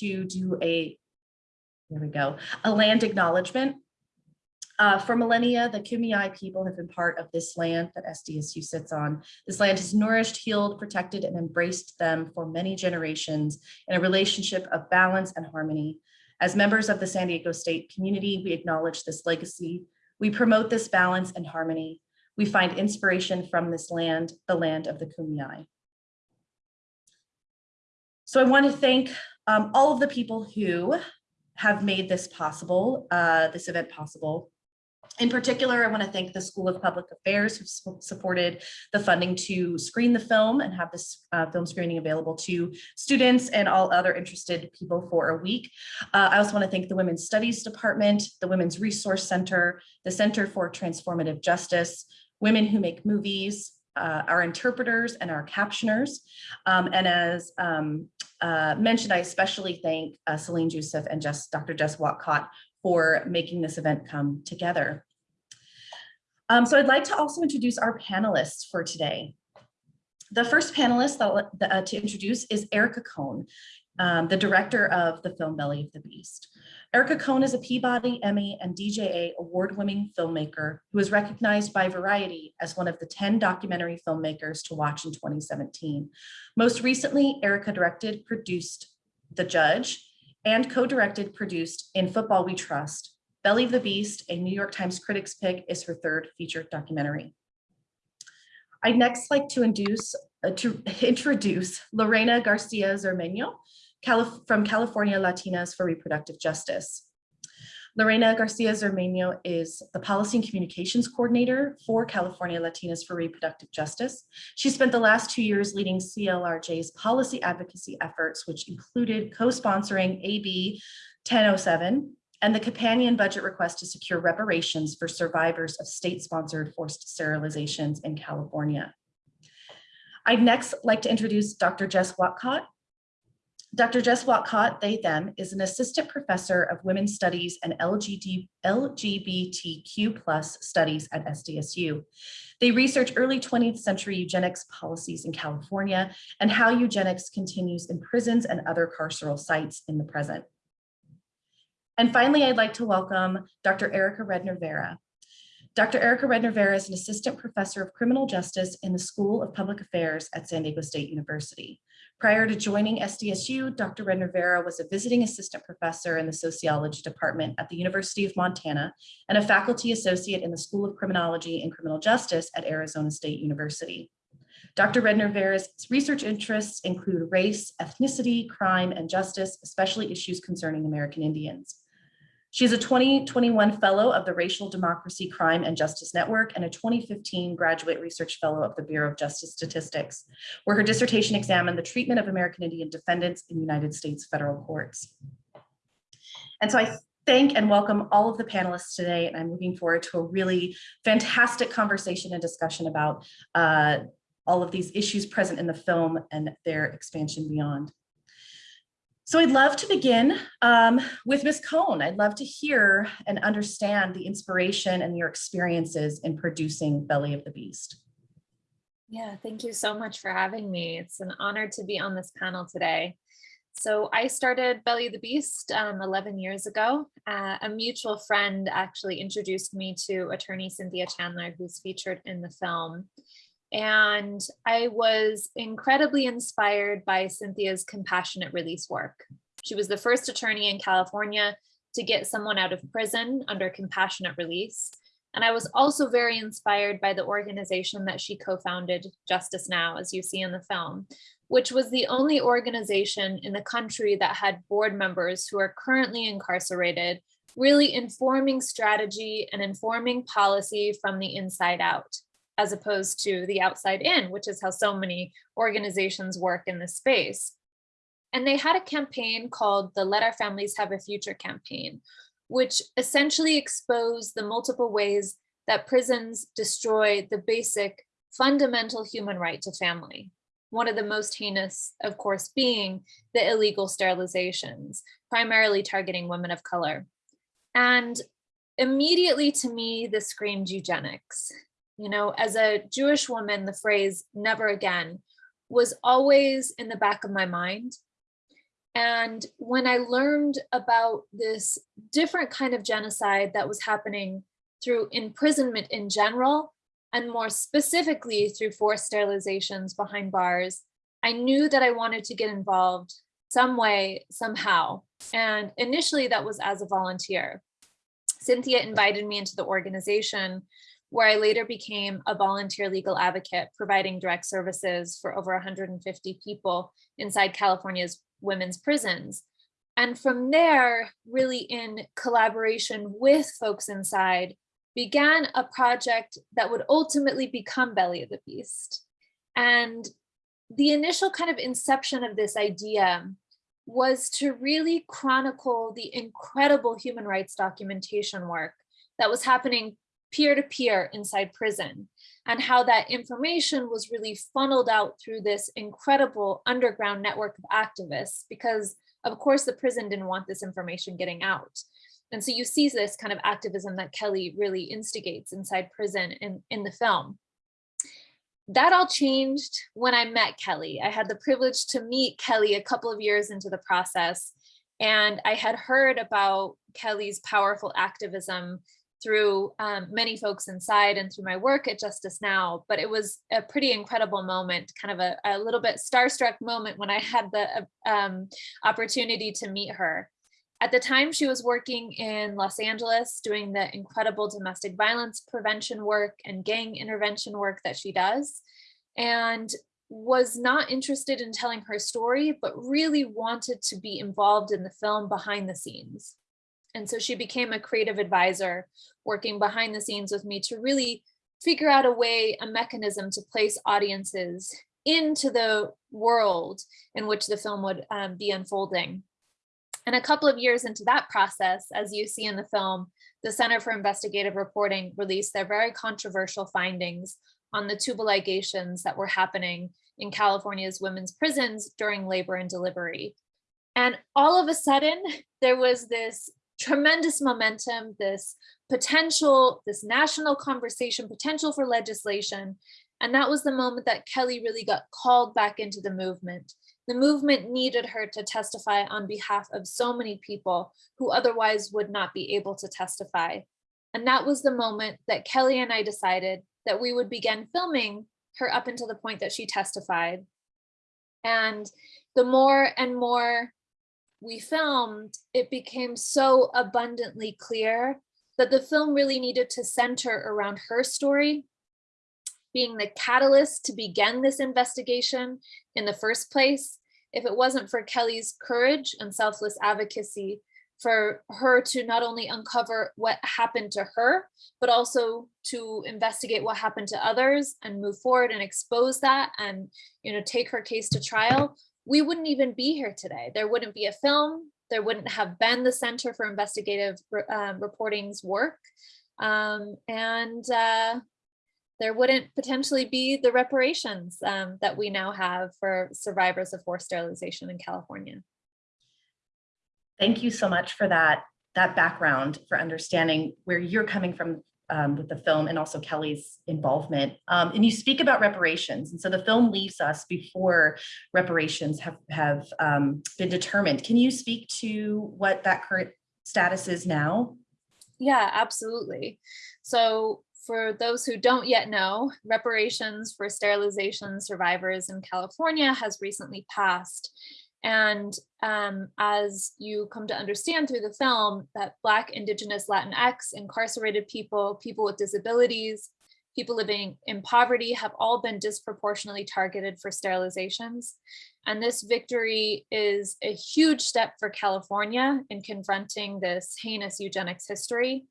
to do a, there we go, a land acknowledgement. Uh, for millennia, the Kumeyaay people have been part of this land that SDSU sits on. This land has nourished, healed, protected, and embraced them for many generations in a relationship of balance and harmony. As members of the San Diego State community, we acknowledge this legacy. We promote this balance and harmony. We find inspiration from this land, the land of the Kumeyaay. So I want to thank um, all of the people who have made this possible, uh, this event possible. In particular, I want to thank the School of Public Affairs who supported the funding to screen the film and have this uh, film screening available to students and all other interested people for a week. Uh, I also want to thank the Women's Studies Department, the Women's Resource Center, the Center for Transformative Justice, Women Who Make Movies, uh, our interpreters and our captioners. Um, and as um, uh, mentioned, I especially thank uh, Celine Joseph and Jess, Dr. Jess Whatcott for making this event come together. Um, so I'd like to also introduce our panelists for today. The first panelist that, uh, to introduce is Erica Cohn, um, the director of the film Belly of the Beast. Erica Cohn is a Peabody, Emmy, and DGA award-winning filmmaker who is recognized by Variety as one of the 10 documentary filmmakers to watch in 2017. Most recently, Erica directed, produced The Judge, and co-directed, produced In Football We Trust. Belly of the Beast, a New York Times Critics Pick, is her third feature documentary. I'd next like to induce, uh, to introduce Lorena Garcia Zermeño Calif from California Latinas for Reproductive Justice. Lorena Garcia Zermeño is the Policy and Communications Coordinator for California Latinas for Reproductive Justice. She spent the last two years leading CLRJ's policy advocacy efforts, which included co-sponsoring AB 1007 and the companion budget request to secure reparations for survivors of state-sponsored forced sterilizations in California. I'd next like to introduce Dr. Jess Whatcott, Dr. Jess Whatcott, they, them, is an assistant professor of women's studies and LGBT, LGBTQ plus studies at SDSU. They research early 20th century eugenics policies in California and how eugenics continues in prisons and other carceral sites in the present. And finally, I'd like to welcome Dr. Erica Redner Vera. Dr. Erica Redner Vera is an assistant professor of criminal justice in the School of Public Affairs at San Diego State University. Prior to joining SDSU, Dr. Redner Vera was a visiting assistant professor in the sociology department at the University of Montana and a faculty associate in the School of Criminology and Criminal Justice at Arizona State University. Dr. Redner Vera's research interests include race, ethnicity, crime, and justice, especially issues concerning American Indians. She is a 2021 Fellow of the Racial Democracy, Crime, and Justice Network and a 2015 Graduate Research Fellow of the Bureau of Justice Statistics, where her dissertation examined the treatment of American Indian defendants in United States federal courts. And so I thank and welcome all of the panelists today, and I'm looking forward to a really fantastic conversation and discussion about uh, all of these issues present in the film and their expansion beyond. So I'd love to begin um, with Ms. Cohn. I'd love to hear and understand the inspiration and your experiences in producing Belly of the Beast. Yeah, thank you so much for having me. It's an honor to be on this panel today. So I started Belly of the Beast um, 11 years ago. Uh, a mutual friend actually introduced me to attorney Cynthia Chandler, who's featured in the film. And I was incredibly inspired by Cynthia's compassionate release work. She was the first attorney in California to get someone out of prison under compassionate release. And I was also very inspired by the organization that she co-founded, Justice Now, as you see in the film, which was the only organization in the country that had board members who are currently incarcerated, really informing strategy and informing policy from the inside out as opposed to the outside in, which is how so many organizations work in this space. And they had a campaign called the Let Our Families Have a Future campaign, which essentially exposed the multiple ways that prisons destroy the basic fundamental human right to family. One of the most heinous, of course, being the illegal sterilizations, primarily targeting women of color. And immediately to me, this screamed eugenics. You know, as a Jewish woman, the phrase never again was always in the back of my mind. And when I learned about this different kind of genocide that was happening through imprisonment in general, and more specifically through forced sterilizations behind bars, I knew that I wanted to get involved some way, somehow. And initially that was as a volunteer. Cynthia invited me into the organization where I later became a volunteer legal advocate, providing direct services for over 150 people inside California's women's prisons. And from there, really in collaboration with folks inside, began a project that would ultimately become Belly of the Beast. And the initial kind of inception of this idea was to really chronicle the incredible human rights documentation work that was happening peer-to-peer -peer inside prison and how that information was really funneled out through this incredible underground network of activists because of course the prison didn't want this information getting out. And so you see this kind of activism that Kelly really instigates inside prison in, in the film. That all changed when I met Kelly. I had the privilege to meet Kelly a couple of years into the process. And I had heard about Kelly's powerful activism through um, many folks inside and through my work at Justice Now, but it was a pretty incredible moment, kind of a, a little bit starstruck moment when I had the um, opportunity to meet her. At the time, she was working in Los Angeles doing the incredible domestic violence prevention work and gang intervention work that she does, and was not interested in telling her story, but really wanted to be involved in the film behind the scenes. And so she became a creative advisor working behind the scenes with me to really figure out a way, a mechanism to place audiences into the world in which the film would um, be unfolding. And a couple of years into that process, as you see in the film, the Center for Investigative Reporting released their very controversial findings on the tubal ligations that were happening in California's women's prisons during labor and delivery. And all of a sudden, there was this tremendous momentum, this potential, this national conversation, potential for legislation. And that was the moment that Kelly really got called back into the movement. The movement needed her to testify on behalf of so many people who otherwise would not be able to testify. And that was the moment that Kelly and I decided that we would begin filming her up until the point that she testified. And the more and more we filmed, it became so abundantly clear that the film really needed to center around her story being the catalyst to begin this investigation in the first place, if it wasn't for Kelly's courage and selfless advocacy for her to not only uncover what happened to her, but also to investigate what happened to others and move forward and expose that and you know take her case to trial, we wouldn't even be here today. There wouldn't be a film. There wouldn't have been the Center for Investigative um, Reporting's work. Um, and uh, there wouldn't potentially be the reparations um, that we now have for survivors of forced sterilization in California. Thank you so much for that, that background, for understanding where you're coming from um, with the film and also Kelly's involvement. Um, and you speak about reparations. And so the film leaves us before reparations have, have um, been determined. Can you speak to what that current status is now? Yeah, absolutely. So for those who don't yet know, reparations for sterilization survivors in California has recently passed. And um, as you come to understand through the film that Black, Indigenous, Latinx, incarcerated people, people with disabilities, people living in poverty have all been disproportionately targeted for sterilizations. And this victory is a huge step for California in confronting this heinous eugenics history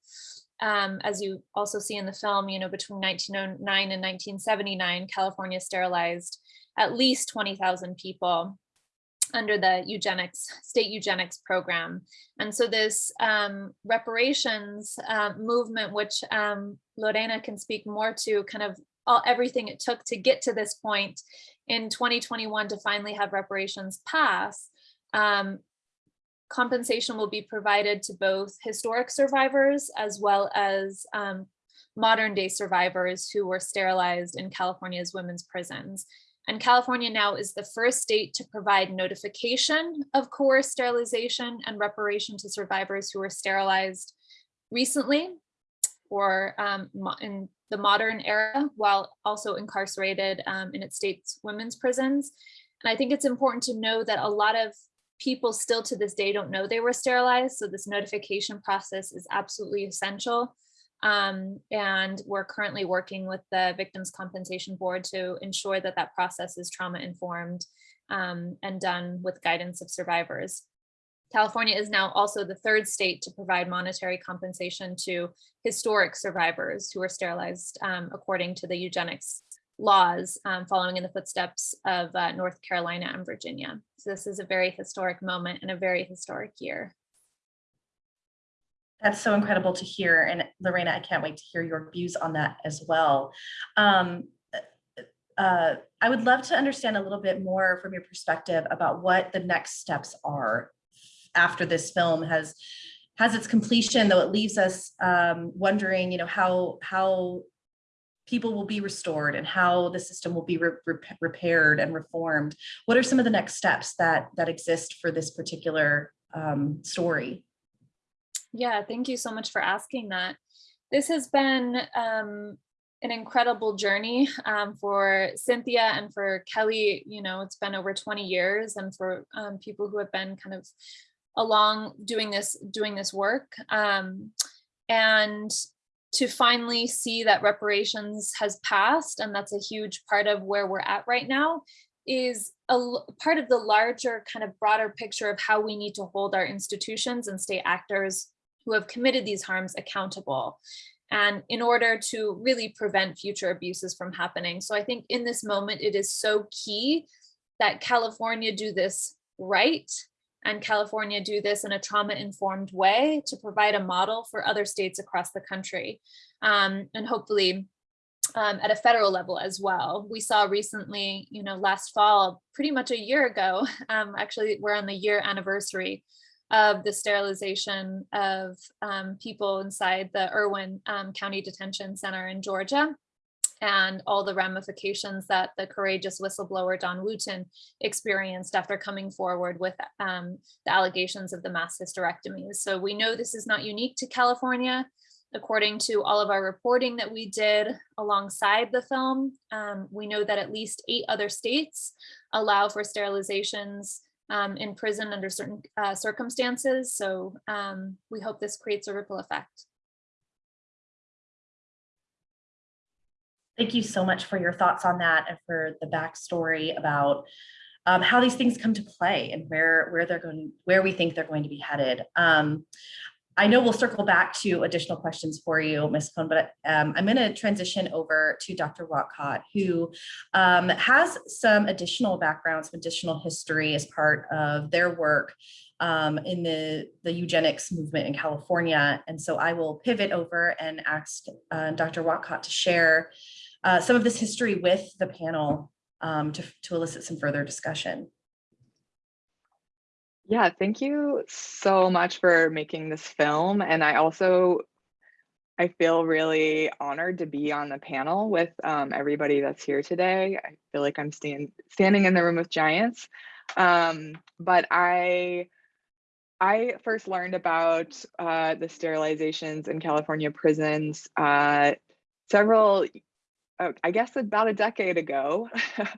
um, as you also see in the film, you know, between 1909 and 1979, California sterilized at least 20,000 people under the eugenics state eugenics program and so this um, reparations uh, movement which um, Lorena can speak more to kind of all everything it took to get to this point in 2021 to finally have reparations pass um, compensation will be provided to both historic survivors as well as um, modern day survivors who were sterilized in California's women's prisons. And California now is the first state to provide notification of coerced sterilization and reparation to survivors who were sterilized recently or um, in the modern era while also incarcerated um, in its state's women's prisons. And I think it's important to know that a lot of people still to this day don't know they were sterilized. So this notification process is absolutely essential. Um, and we're currently working with the Victims Compensation Board to ensure that that process is trauma informed um, and done with guidance of survivors. California is now also the third state to provide monetary compensation to historic survivors who were sterilized um, according to the eugenics laws um, following in the footsteps of uh, North Carolina and Virginia. So this is a very historic moment and a very historic year. That's so incredible to hear. And Lorena, I can't wait to hear your views on that as well. Um, uh, I would love to understand a little bit more from your perspective about what the next steps are after this film has has its completion, though it leaves us um, wondering, you know, how how people will be restored and how the system will be re rep- repaired and reformed. What are some of the next steps that that exist for this particular um, story? Yeah, thank you so much for asking that. This has been um, an incredible journey um, for Cynthia and for Kelly. You know, it's been over 20 years, and for um, people who have been kind of along doing this doing this work. Um, and to finally see that reparations has passed, and that's a huge part of where we're at right now, is a part of the larger kind of broader picture of how we need to hold our institutions and state actors who have committed these harms accountable and in order to really prevent future abuses from happening. So I think in this moment, it is so key that California do this right and California do this in a trauma informed way to provide a model for other states across the country. Um, and hopefully um, at a federal level as well. We saw recently, you know, last fall, pretty much a year ago, um, actually, we're on the year anniversary of the sterilization of um, people inside the Irwin um, County Detention Center in Georgia and all the ramifications that the courageous whistleblower Dawn Wooten experienced after coming forward with um, the allegations of the mass hysterectomies. So we know this is not unique to California. According to all of our reporting that we did alongside the film, um, we know that at least eight other states allow for sterilizations um, in prison under certain uh, circumstances. So um, we hope this creates a ripple effect. Thank you so much for your thoughts on that and for the backstory about um, how these things come to play and where where they're going, where we think they're going to be headed. Um, I know we'll circle back to additional questions for you, Ms. Cohn, but um, I'm going to transition over to Dr. Whatcott, who um, has some additional background, some additional history as part of their work um, in the, the eugenics movement in California. And so I will pivot over and ask uh, Dr. Whatcott to share uh, some of this history with the panel um, to, to elicit some further discussion. Yeah, thank you so much for making this film. And I also, I feel really honored to be on the panel with um, everybody that's here today. I feel like I'm stand, standing in the room with giants. Um, but I, I first learned about uh, the sterilizations in California prisons uh, several, uh, I guess about a decade ago.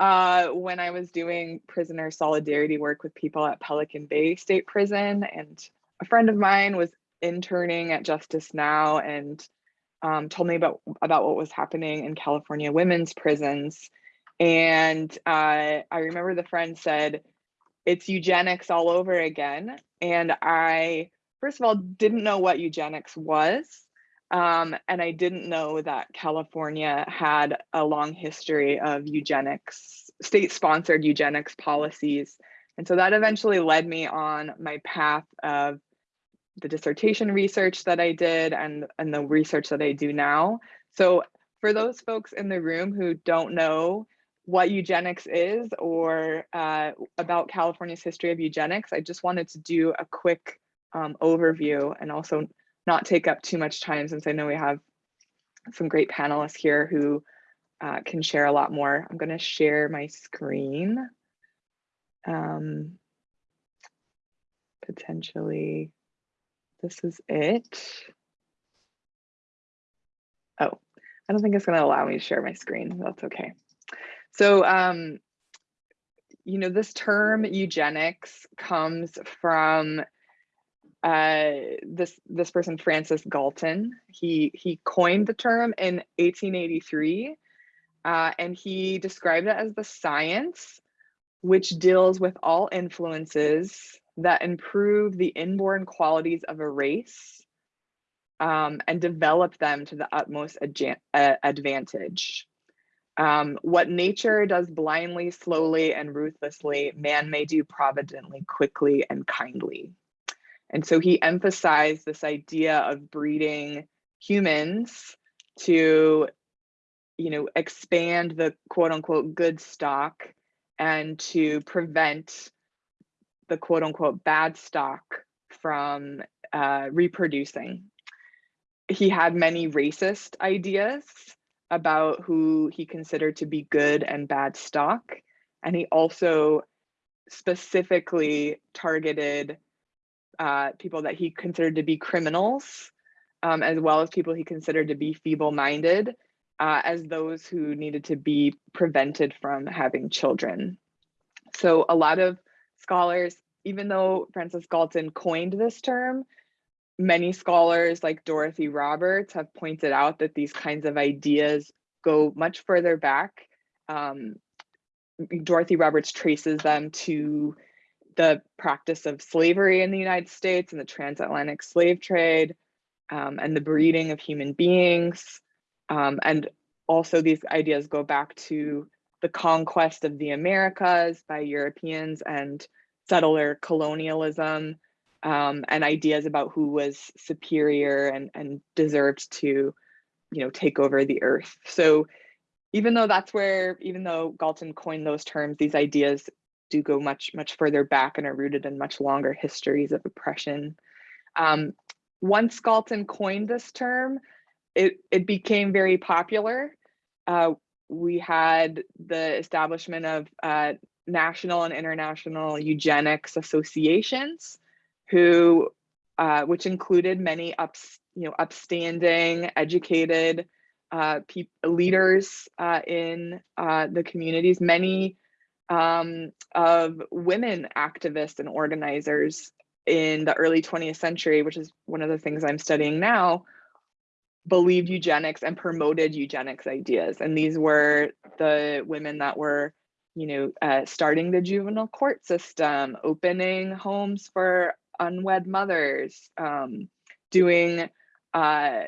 uh, when I was doing prisoner solidarity work with people at Pelican Bay State Prison. And a friend of mine was interning at Justice Now and um, told me about, about what was happening in California women's prisons. And uh, I remember the friend said, it's eugenics all over again. And I, first of all, didn't know what eugenics was. Um, and I didn't know that California had a long history of eugenics, state sponsored eugenics policies. And so that eventually led me on my path of the dissertation research that I did and, and the research that I do now. So for those folks in the room who don't know what eugenics is or uh, about California's history of eugenics, I just wanted to do a quick um, overview and also not take up too much time since I know we have some great panelists here who uh, can share a lot more. I'm going to share my screen. Um, potentially, this is it. Oh, I don't think it's going to allow me to share my screen. That's okay. So, um, you know, this term eugenics comes from uh, this this person, Francis Galton. He he coined the term in 1883, uh, and he described it as the science which deals with all influences that improve the inborn qualities of a race um, and develop them to the utmost uh, advantage. Um, what nature does blindly, slowly, and ruthlessly, man may do providently, quickly, and kindly. And so he emphasized this idea of breeding humans to, you know, expand the quote unquote good stock and to prevent the quote unquote bad stock from uh, reproducing. He had many racist ideas about who he considered to be good and bad stock. And he also specifically targeted uh, people that he considered to be criminals, um, as well as people he considered to be feeble-minded, uh, as those who needed to be prevented from having children. So a lot of scholars, even though Francis Galton coined this term, many scholars like Dorothy Roberts have pointed out that these kinds of ideas go much further back. Um, Dorothy Roberts traces them to the practice of slavery in the United States and the transatlantic slave trade um, and the breeding of human beings. Um, and also these ideas go back to the conquest of the Americas by Europeans and settler colonialism um, and ideas about who was superior and, and deserved to, you know, take over the earth. So even though that's where, even though Galton coined those terms, these ideas do go much, much further back and are rooted in much longer histories of oppression. Um, once Galton coined this term, it, it became very popular. Uh, we had the establishment of uh, national and international eugenics associations, who, uh, which included many ups, you know, upstanding, educated uh, leaders uh, in uh, the communities. Many um, of women activists and organizers in the early 20th century, which is one of the things I'm studying now, believed eugenics and promoted eugenics ideas. And these were the women that were, you know, uh, starting the juvenile court system, opening homes for unwed mothers, um, doing, uh,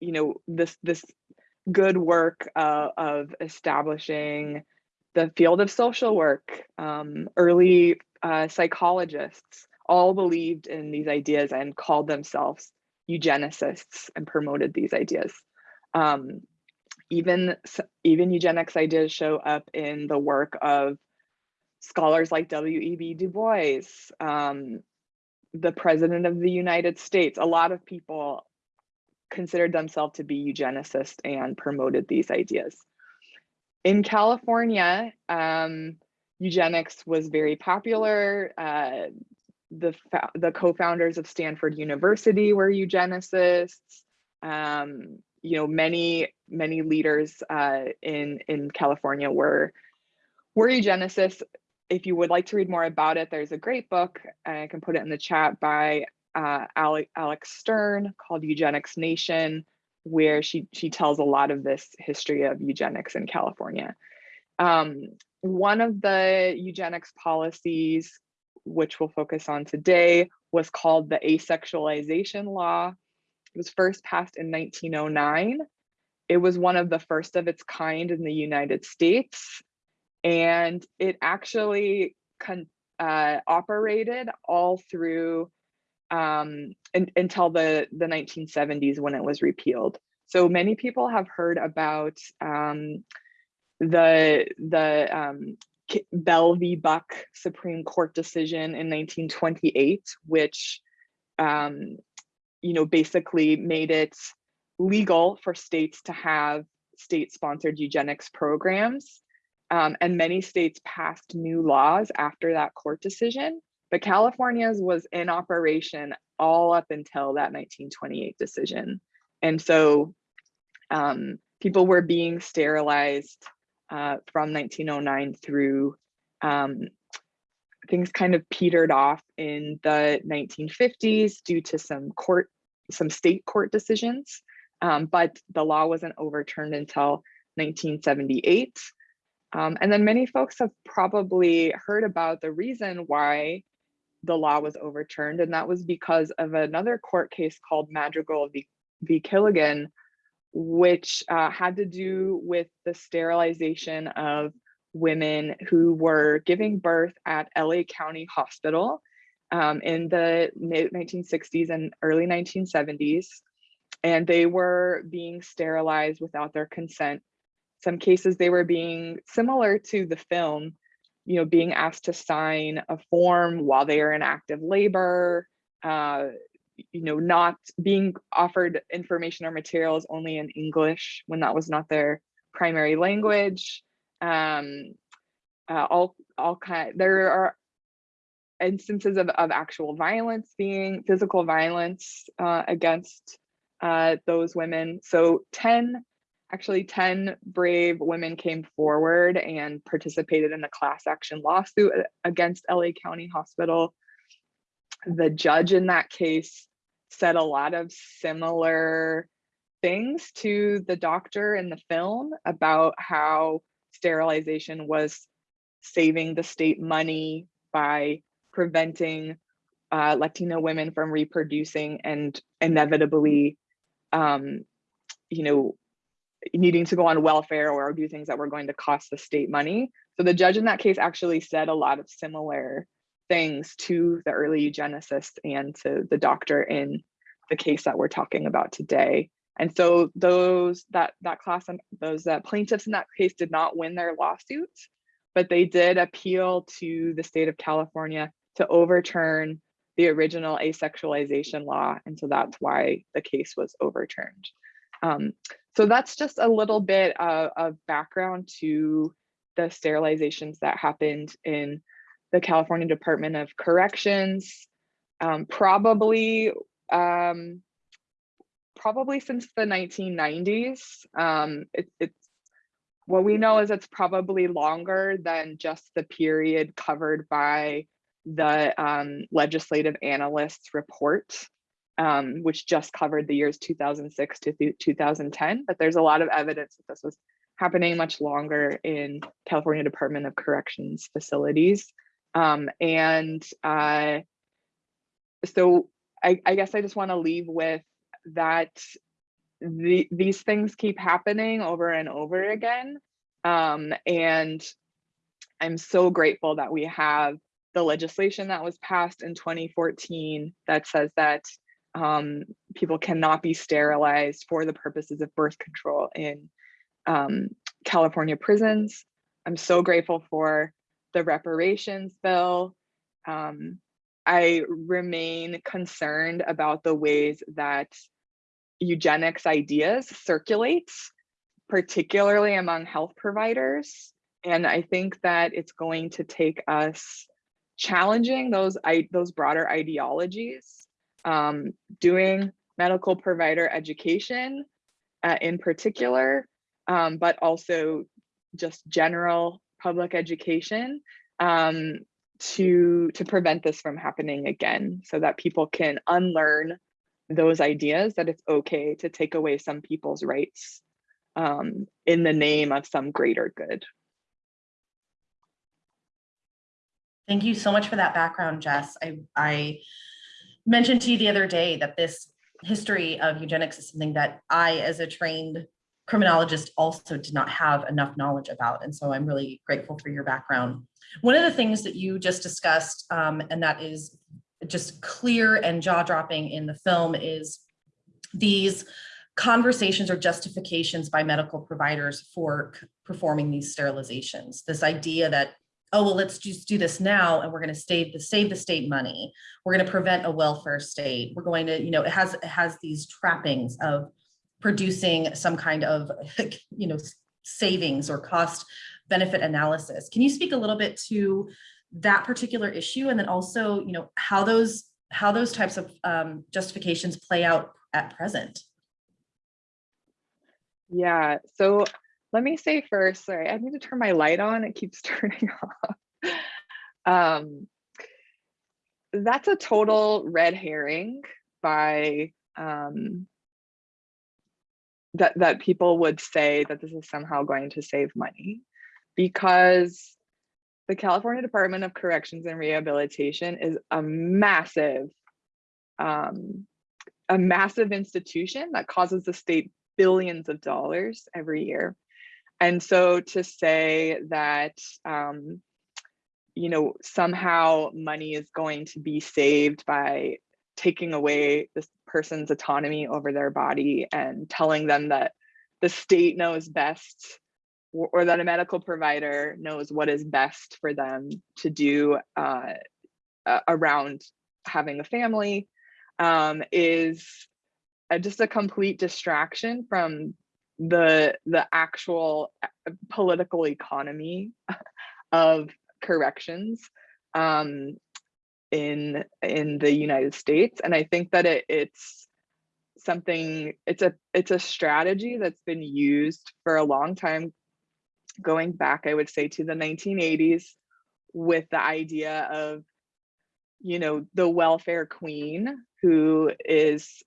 you know, this this good work uh, of establishing the field of social work, um, early uh, psychologists all believed in these ideas and called themselves eugenicists and promoted these ideas. Um, even, even eugenics ideas show up in the work of scholars like W.E.B. Du Bois, um, the president of the United States. A lot of people considered themselves to be eugenicists and promoted these ideas. In California, um, eugenics was very popular. Uh, the, the co-founders of Stanford University were eugenicists. Um, you know, many, many leaders uh, in, in California were, were eugenicists. If you would like to read more about it, there's a great book, I can put it in the chat, by uh, Alex Stern called Eugenics Nation, where she, she tells a lot of this history of eugenics in California. Um, one of the eugenics policies, which we'll focus on today, was called the asexualization law. It was first passed in 1909. It was one of the first of its kind in the United States. And it actually uh, operated all through um, until the, the 1970s when it was repealed. So many people have heard about um, the, the um, Bell v. Buck Supreme Court decision in 1928, which um, you know, basically made it legal for states to have state-sponsored eugenics programs. Um, and many states passed new laws after that court decision, but California's was in operation all up until that 1928 decision. And so um, people were being sterilized uh, from 1909 through um, things kind of petered off in the 1950s due to some court, some state court decisions. Um, but the law wasn't overturned until 1978. Um, and then many folks have probably heard about the reason why the law was overturned, and that was because of another court case called Madrigal v, v. Quilligan, which uh, had to do with the sterilization of women who were giving birth at LA County Hospital um, in the mid 1960s and early 1970s. And they were being sterilized without their consent. Some cases they were being similar to the film, you know, being asked to sign a form while they are in active labor, uh, you know, not being offered information or materials only in English when that was not their primary language. Um, uh, all, all kind, there are instances of, of actual violence being, physical violence uh, against uh, those women. So 10, actually 10 brave women came forward and participated in a class action lawsuit against LA County Hospital. The judge in that case said a lot of similar things to the doctor in the film about how sterilization was saving the state money by preventing uh, Latino women from reproducing and inevitably, um, you know, needing to go on welfare or do things that were going to cost the state money. So the judge in that case actually said a lot of similar things to the early eugenicists and to the doctor in the case that we're talking about today. And so those that that class and those uh, plaintiffs in that case did not win their lawsuits, but they did appeal to the state of California to overturn the original asexualization law. And so that's why the case was overturned. Um, so that's just a little bit of, of background to the sterilizations that happened in the California Department of Corrections. Um, probably, um, probably since the 1990s. Um, it, it's what we know is it's probably longer than just the period covered by the um, legislative analysts report, um, which just covered the years 2006 to 2010. But there's a lot of evidence that this was happening much longer in California Department of Corrections facilities. Um, and uh, so I, I guess I just want to leave with that the, these things keep happening over and over again. Um, and I'm so grateful that we have the legislation that was passed in 2014 that says that um, people cannot be sterilized for the purposes of birth control in um, California prisons. I'm so grateful for the reparations bill. Um, I remain concerned about the ways that eugenics ideas circulate, particularly among health providers. And I think that it's going to take us challenging those, those broader ideologies, um, doing medical provider education uh, in particular, um, but also just general public education um, to to prevent this from happening again so that people can unlearn those ideas that it's okay to take away some people's rights um, in the name of some greater good. Thank you so much for that background, Jess. I, I mentioned to you the other day that this history of eugenics is something that I, as a trained criminologist, also did not have enough knowledge about. And so I'm really grateful for your background. One of the things that you just discussed, um, and that is just clear and jaw dropping in the film is these conversations or justifications by medical providers for performing these sterilizations. This idea that, oh, well, let's just do this now and we're going to save the save the state money. We're going to prevent a welfare state. We're going to, you know, it has it has these trappings of producing some kind of, you know, savings or cost benefit analysis. Can you speak a little bit to that particular issue and then also, you know, how those how those types of um, justifications play out at present? Yeah, so let me say first, sorry, I need to turn my light on. It keeps turning off. Um, that's a total red herring by um, that that people would say that this is somehow going to save money because the California Department of Corrections and Rehabilitation is a massive um, a massive institution that causes the state billions of dollars every year. And so to say that, um, you know, somehow money is going to be saved by taking away this person's autonomy over their body and telling them that the state knows best or, that a medical provider knows what is best for them to do uh, uh, around having a family um, is a, just a complete distraction from the the actual uh, political economy of corrections um, in in the United States, and I think that it, it's something it's a it's a strategy that's been used for a long time, going back I would say to the 1980s, with the idea of you know the welfare queen who is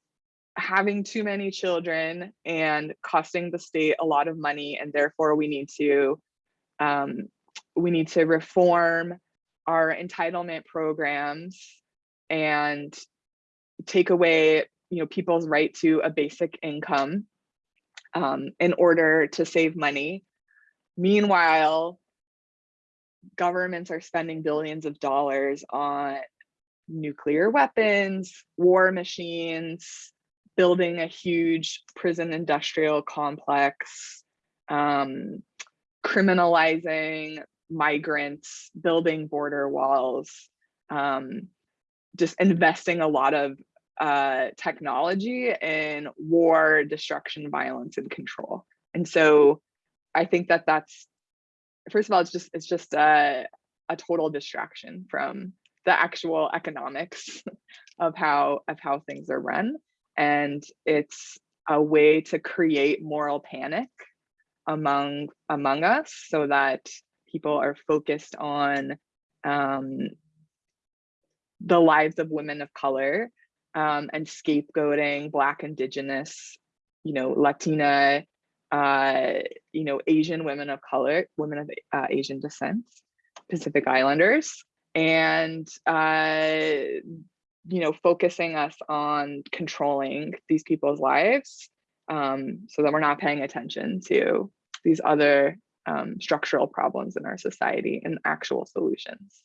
having too many children and costing the state a lot of money and therefore we need to um, we need to reform our entitlement programs and take away you know people's right to a basic income um, in order to save money. Meanwhile governments are spending billions of dollars on nuclear weapons war machines building a huge prison industrial complex, um, criminalizing migrants, building border walls, um, just investing a lot of uh, technology in war, destruction, violence, and control. And so I think that that's, first of all, it's just, it's just a, a total distraction from the actual economics of how, of how things are run and it's a way to create moral panic among among us so that people are focused on um, the lives of women of color um, and scapegoating black indigenous you know latina uh, you know asian women of color women of uh, asian descent pacific islanders and uh, you know, focusing us on controlling these people's lives um, so that we're not paying attention to these other um, structural problems in our society and actual solutions.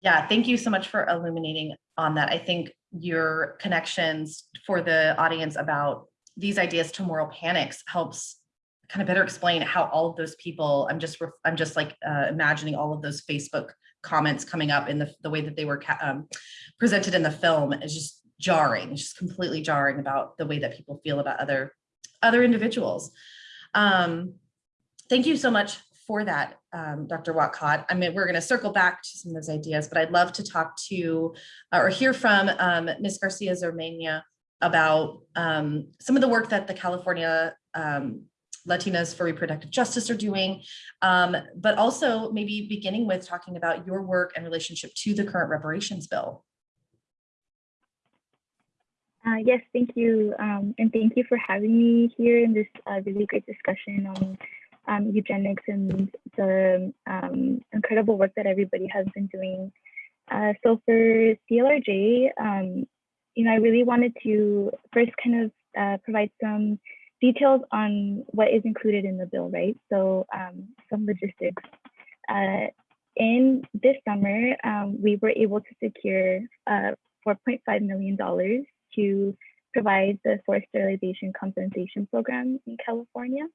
Yeah, thank you so much for illuminating on that. I think your connections for the audience about these ideas to moral panics helps kind of better explain how all of those people, I'm just, I'm just like uh, imagining all of those Facebook comments coming up in the, the way that they were um, presented in the film is just jarring, just completely jarring about the way that people feel about other other individuals. Um, thank you so much for that, um, Dr. Whatcott. I mean, we're going to circle back to some of those ideas, but I'd love to talk to uh, or hear from um, Ms. Garcia Zermeño about um, some of the work that the California um, Latinas for Reproductive Justice are doing, um, but also maybe beginning with talking about your work and relationship to the current reparations bill. Uh, yes, thank you. Um, and thank you for having me here in this uh, really great discussion on um, eugenics and the um, incredible work that everybody has been doing. Uh, so for CLRJ, um, you know, I really wanted to first kind of uh, provide some details on what is included in the bill, right? So um, some logistics. Uh, in this summer, um, we were able to secure uh, $4.5 million to provide the forced sterilization compensation program in California.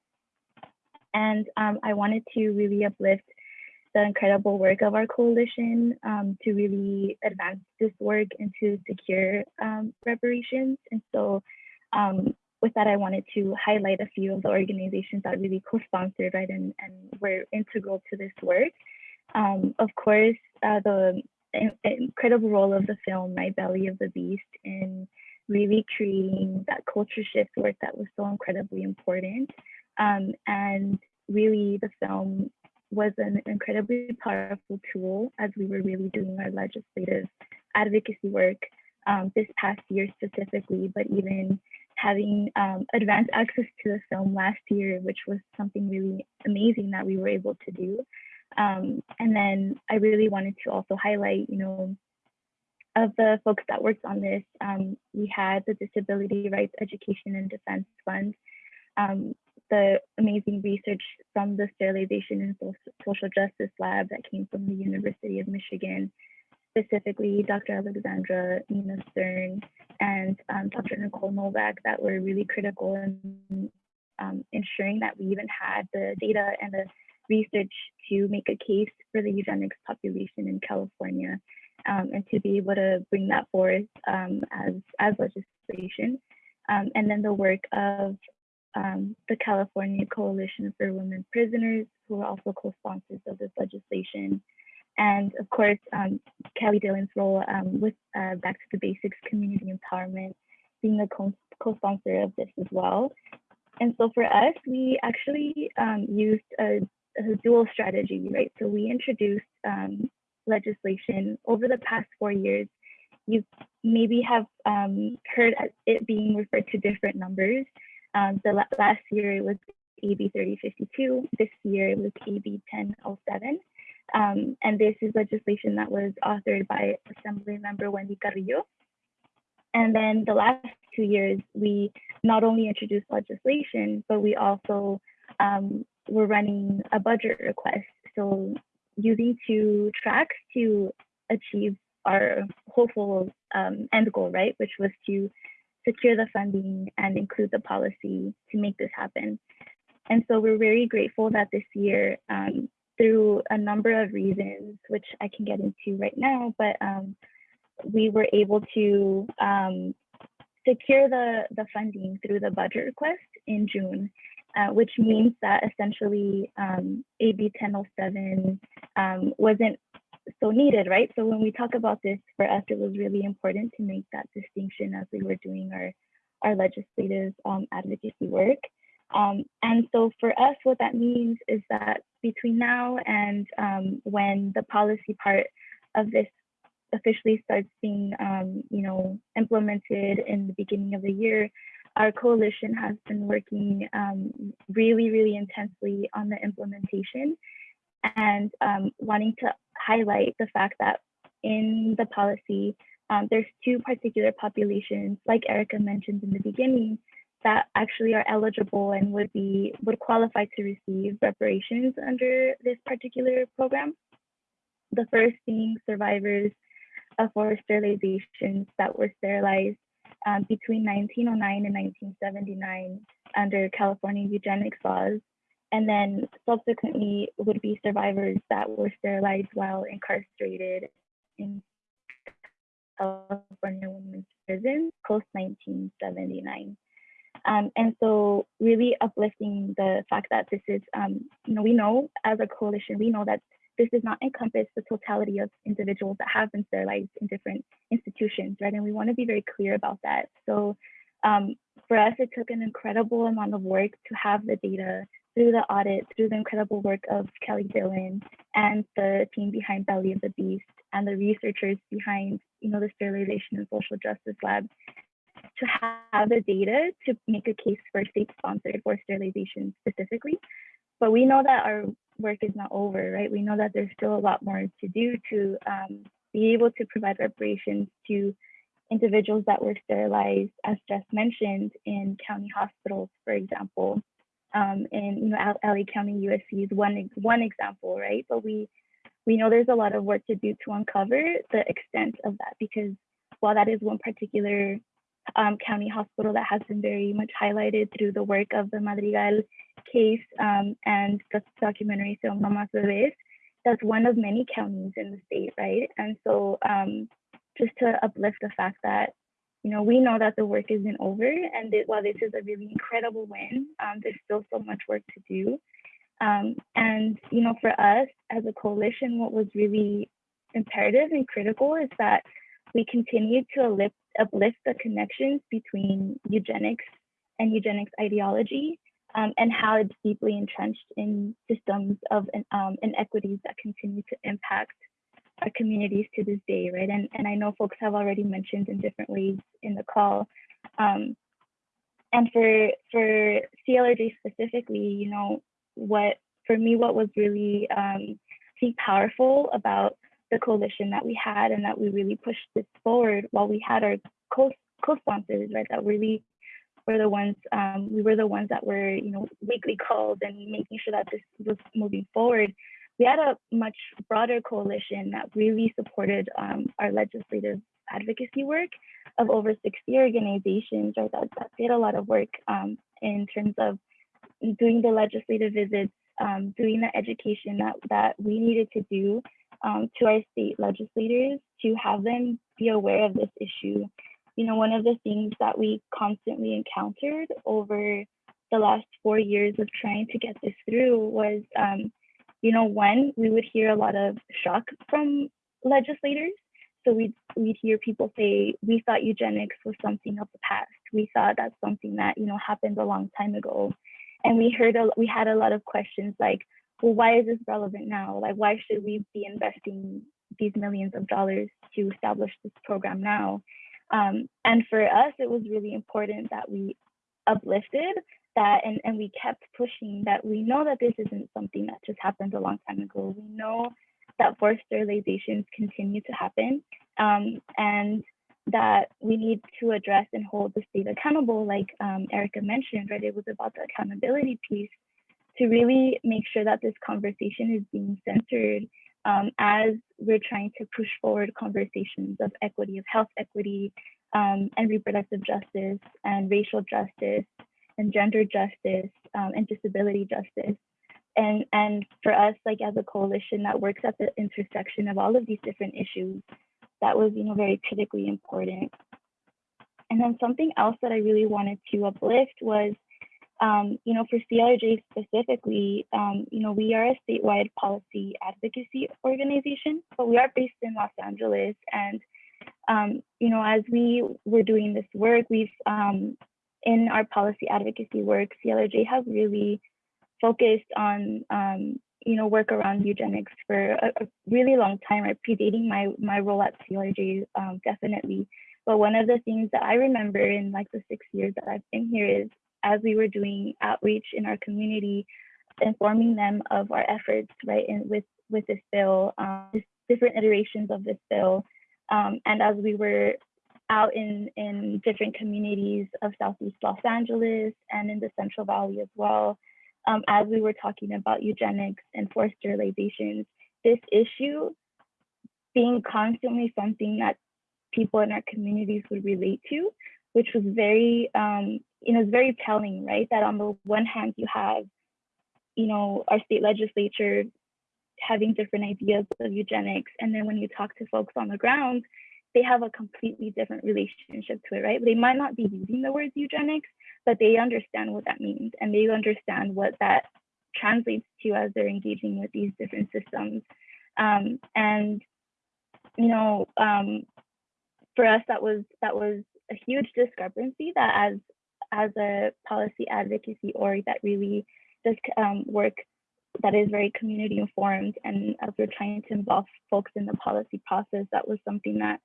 And um, I wanted to really uplift the incredible work of our coalition um, to really advance this work and to secure um, reparations. And so um, with that, I wanted to highlight a few of the organizations that really co-sponsored, right, and, and were integral to this work. Um, of course, uh, the in- incredible role of the film, My Belly of the Beast, in really creating that culture shift work that was so incredibly important. Um, and really, the film was an incredibly powerful tool as we were really doing our legislative advocacy work um, this past year specifically, but even having um, advanced access to the film last year, which was something really amazing that we were able to do. Um, and then I really wanted to also highlight, you know, of the folks that worked on this, um, we had the Disability Rights Education and Defense Fund, um, the amazing research from the Sterilization and Social Justice Lab that came from the University of Michigan, specifically Dr. Alexandra Minna Stern and um, Dr. Nicole Novak that were really critical in um, ensuring that we even had the data and the research to make a case for the eugenics population in California um, and to be able to bring that forth um, as, as legislation. Um, and then the work of um, the California Coalition for Women Prisoners, who are also co-sponsors of this legislation. And of course, um, Kelli Dillon's role um, with uh, Back to the Basics Community Empowerment, being a co-sponsor of this as well. And so for us, we actually um, used a, a, dual strategy, right? So we introduced um, legislation over the past four years. You maybe have um, heard it being referred to different numbers. Um, the last year it was AB 3052. This year it was AB 1007. Um, and this is legislation that was authored by Assembly Member Wendy Carrillo. And then the last two years, we not only introduced legislation, but we also um, were running a budget request. So using two tracks to achieve our hopeful um, end goal, right, which was to secure the funding and include the policy to make this happen. And so we're very grateful that this year, um, through a number of reasons, which I can get into right now, but um, we were able to um, secure the, the funding through the budget request in June, uh, which means that essentially um, AB 1007 um, wasn't so needed, right? So when we talk about this, for us, it was really important to make that distinction as we were doing our, our legislative um, advocacy work. Um, and so for us, what that means is that between now and um, when the policy part of this officially starts being, um, you know, implemented in the beginning of the year, our coalition has been working um, really, really intensely on the implementation and um, wanting to highlight the fact that in the policy, um, there's two particular populations, like Erica mentioned in the beginning, that actually are eligible and would be would qualify to receive reparations under this particular program. The first being survivors of forced sterilizations that were sterilized um, between 1909 and 1979 under California eugenics laws and then subsequently would be survivors that were sterilized while incarcerated in California women's prison post 1979. Um, and so really uplifting the fact that this is, um, you know, we know as a coalition, we know that this does not encompass the totality of individuals that have been sterilized in different institutions, right? And we want to be very clear about that. So um, for us, it took an incredible amount of work to have the data through the audit, through the incredible work of Kelli Dillon and the team behind Belly of the Beast and the researchers behind, you know, the Sterilization and Social Justice Lab to have the data to make a case for state-sponsored forced sterilization specifically. But we know that our work is not over, right? We know that there's still a lot more to do to um, be able to provide reparations to individuals that were sterilized, as just mentioned, in county hospitals, for example, um, you know, LA County USC is one one example, right? But we we know there's a lot of work to do to uncover the extent of that because while that is one particular um, county hospital that has been very much highlighted through the work of the Madrigal case um, and the documentary film No Más Bebés, that's one of many counties in the state, right? And so um, just to uplift the fact that, you know, we know that the work isn't over and that while this is a really incredible win, um, there's still so much work to do. Um, and, you know, for us as a coalition, what was really imperative and critical is that we continue to uplift, uplift the connections between eugenics and eugenics ideology um, and how it's deeply entrenched in systems of um, inequities that continue to impact our communities to this day, right? And, and I know folks have already mentioned in different ways in the call. Um, and for, for CLRJ specifically, you know, what, for me, what was really, um, I think powerful about the coalition that we had and that we really pushed this forward while we had our co- co-sponsors, right, that really were the ones, um, we were the ones that were, you know, weekly calls and making sure that this was moving forward. We had a much broader coalition that really supported um, our legislative advocacy work of over 60 organizations, right, that, that did a lot of work um, in terms of doing the legislative visits, um, doing the education that, that we needed to do um, to our state legislators to have them be aware of this issue. You know, one of the things that we constantly encountered over the last four years of trying to get this through was, um, you know, one, we would hear a lot of shock from legislators. So we'd, we'd hear people say, we thought eugenics was something of the past. We thought that's something that, you know, happened a long time ago. And we heard, a, we had a lot of questions like, well, why is this relevant now? Like, why should we be investing these millions of dollars to establish this program now? Um, and for us, it was really important that we uplifted that and, and we kept pushing that we know that this isn't something that just happened a long time ago. We know that forced sterilizations continue to happen um, and that we need to address and hold the state accountable, like um, Erica mentioned, right? It was about the accountability piece to really make sure that this conversation is being centered um, as we're trying to push forward conversations of equity, of health equity, um, and reproductive justice, and racial justice, and gender justice, um, and disability justice. And, and for us, like as a coalition that works at the intersection of all of these different issues, that was, you know, very critically important. And then something else that I really wanted to uplift was um, you know, for CLRJ specifically, um, you know, we are a statewide policy advocacy organization, but we are based in Los Angeles. And, um, you know, as we were doing this work, we've, um, in our policy advocacy work, CLRJ has really focused on, um, you know, work around eugenics for a, a, really long time, right? Predating my, my role at CLRJ, um, definitely. But one of the things that I remember in like the six years that I've been here is as we were doing outreach in our community, informing them of our efforts, right, and with with this bill, um, different iterations of this bill, um, and as we were out in in different communities of Southeast Los Angeles and in the Central Valley as well, um, as we were talking about eugenics and forced sterilizations, this issue being constantly something that people in our communities would relate to, which was very um, you know, it's very telling, right? That on the one hand, you have, you know, our state legislature having different ideas of eugenics. And then when you talk to folks on the ground, they have a completely different relationship to it, right? They might not be using the words eugenics, but they understand what that means and they understand what that translates to as they're engaging with these different systems. Um, and, you know, um, for us, that was that was a huge discrepancy that as as a policy advocacy org that really does um, work that is very community informed and as we're trying to involve folks in the policy process that was something that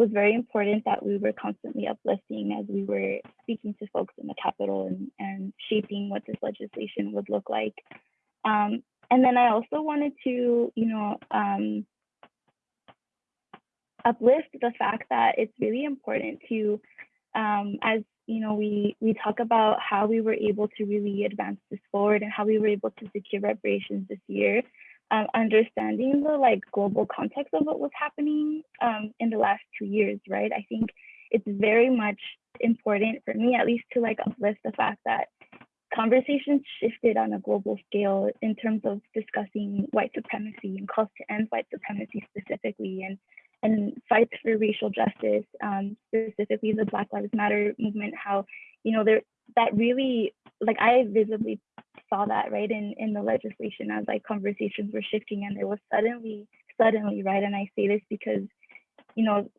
was very important that we were constantly uplifting as we were speaking to folks in the capital and, and shaping what this legislation would look like. Um, and then I also wanted to, you know, um, uplift the fact that it's really important to, um, as you know, we we talk about how we were able to really advance this forward and how we were able to secure reparations this year. Um, understanding the like global context of what was happening um, in the last two years, right? I think it's very much important for me, at least, to like uplift the fact that conversations shifted on a global scale in terms of discussing white supremacy and calls to end white supremacy specifically and and fights for racial justice, um, specifically the Black Lives Matter movement, how, you know, there that really like I visibly saw that right in in the legislation as like conversations were shifting and there was suddenly suddenly right and I say this because you know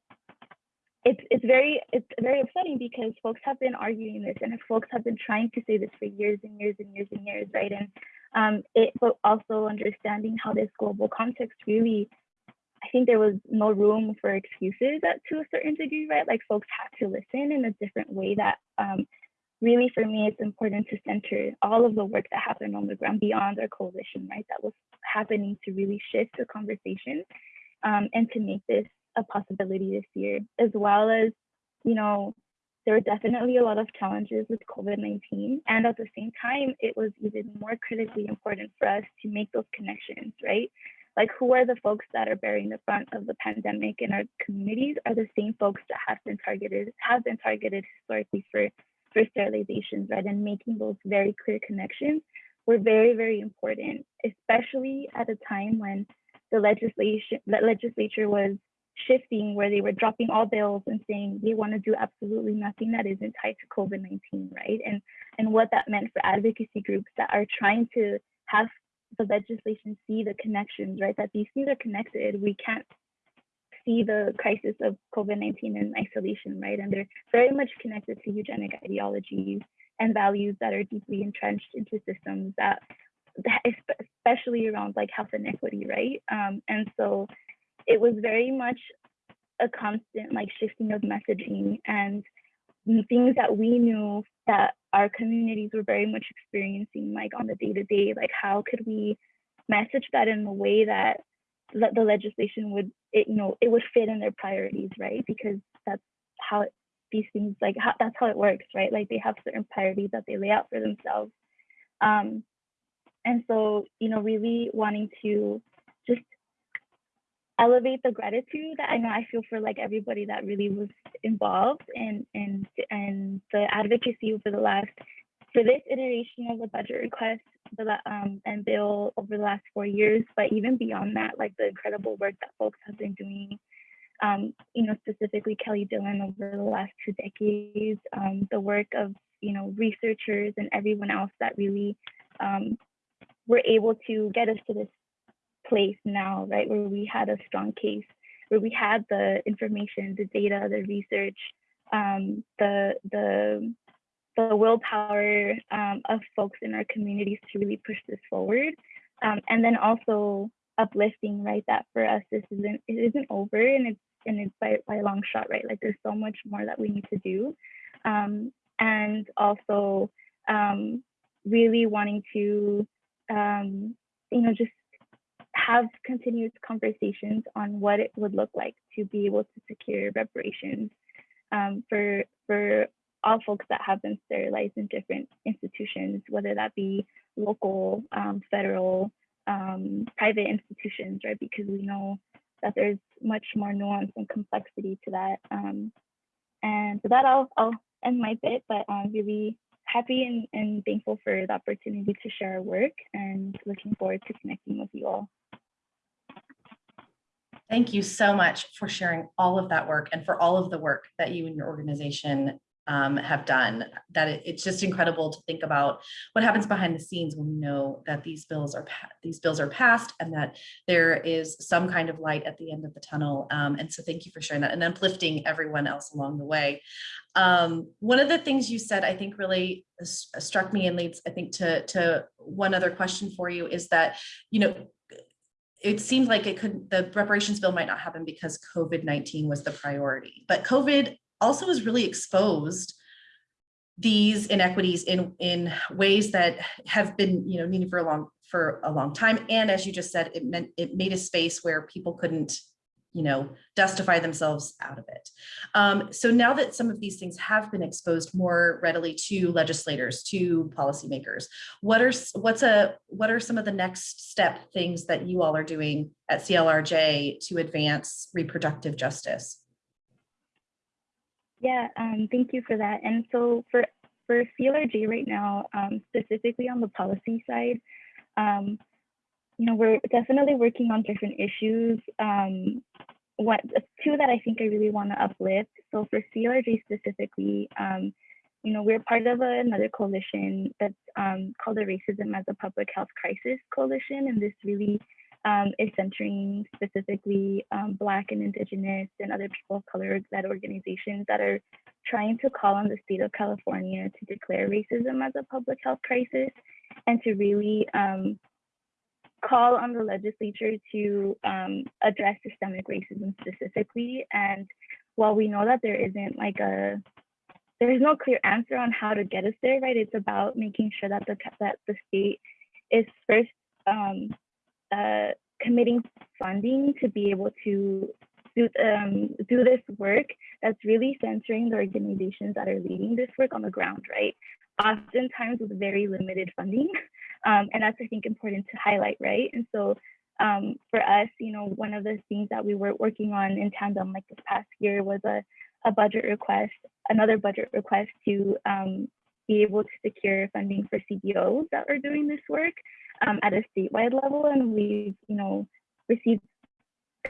it's it's very it's very upsetting because folks have been arguing this and folks have been trying to say this for years and years and years and years right and um it but also understanding how this global context really I think there was no room for excuses to a certain degree right? Like folks had to listen in a different way that um really for me it's important to center all of the work that happened on the ground beyond our coalition right? That was happening to really shift the conversation um, and to make this a possibility this year as well as you know there were definitely a lot of challenges with covid-19 and at the same time it was even more critically important for us to make those connections right like who are the folks that are bearing the brunt of the pandemic in our communities are the same folks that have been targeted have been targeted historically for for sterilizations, right? And making those very clear connections were very, very important, especially at a time when the legislation, the legislature was shifting where they were dropping all bills and saying they want to do absolutely nothing that isn't tied to COVID-19, right? And and what that meant for advocacy groups that are trying to have the legislation see the connections, right? That these things are connected. We can't see the crisis of COVID-19 in isolation, right? And they're very much connected to eugenic ideologies and values that are deeply entrenched into systems that, especially around like health inequity, right? Um, and so it was very much a constant like shifting of messaging and things that we knew that our communities were very much experiencing like on the day to day, like how could we message that in a way that the legislation would it you know it would fit in their priorities right? Because that's how it, these things like how, that's how it works right? Like they have certain priorities that they lay out for themselves. Um and so you know really wanting to elevate the gratitude that I know I feel for like everybody that really was involved and and and the advocacy over the last for this iteration of the budget request the um, and bill over the last four years, but even beyond that, like the incredible work that folks have been doing, um, you know, specifically Kelli Dillon over the last two decades, um, the work of, you know, researchers and everyone else that really um, were able to get us to this place now, right, where we had a strong case, where we had the information, the data, the research, um, the the the willpower um, of folks in our communities to really push this forward. Um, and then also uplifting, right, that for us, this isn't, it isn't over and it's, and it's by, by a long shot, right? Like there's so much more that we need to do. Um, and also um, really wanting to, um, you know, just have continuous conversations on what it would look like to be able to secure reparations um, for for all folks that have been sterilized in different institutions, whether that be local, um, federal, um, private institutions, right? Because we know that there's much more nuance and complexity to that. Um, and so that I'll, I'll end my bit, but I'm really happy and, and thankful for the opportunity to share our work and looking forward to connecting with you all. Thank you so much for sharing all of that work and for all of the work that you and your organization um, have done that it, it's just incredible to think about what happens behind the scenes when we know that these bills are these bills are passed and that there is some kind of light at the end of the tunnel. Um, and so thank you for sharing that and uplifting everyone else along the way. Um, one of the things you said I think really struck me and leads I think to to one other question for you is that you know it seemed like it could the reparations bill might not happen because COVID-19 was the priority, but COVID also has really exposed these inequities in in ways that have been you know needed for a long for a long time. And as you just said it meant it made a space where people couldn't you know justify themselves out of it. Um, so now that some of these things have been exposed more readily to legislators to policymakers what are what's a what are some of the next step things that you all are doing at clrj to advance reproductive justice yeah, um, thank you for that. And so for for CLRJ right now, um, specifically on the policy side, um, you know, we're definitely working on different issues. Um, what two that I think I really want to uplift. So for CLRJ specifically, um, you know, we're part of a, another coalition that's um, called the Racism as a Public Health Crisis Coalition, and this really um, is centering specifically um, Black and Indigenous and other people of color led organizations that are trying to call on the state of California to declare racism as a public health crisis and to really um, call on the legislature to um, address systemic racism specifically. And while we know that there isn't like a there is no clear answer on how to get us there, right? It's about making sure that the that the state is first um, uh, committing funding to be able to do um, do this work that's really centering the organizations that are leading this work on the ground, right? Oftentimes with very limited funding, um, and that's I think important to highlight, right? And so um, for us, you know, one of the things that we were working on in tandem like this past year was a a budget request, another budget request to um, be able to secure funding for CBOs that are doing this work um, at a statewide level. And we've, you know, received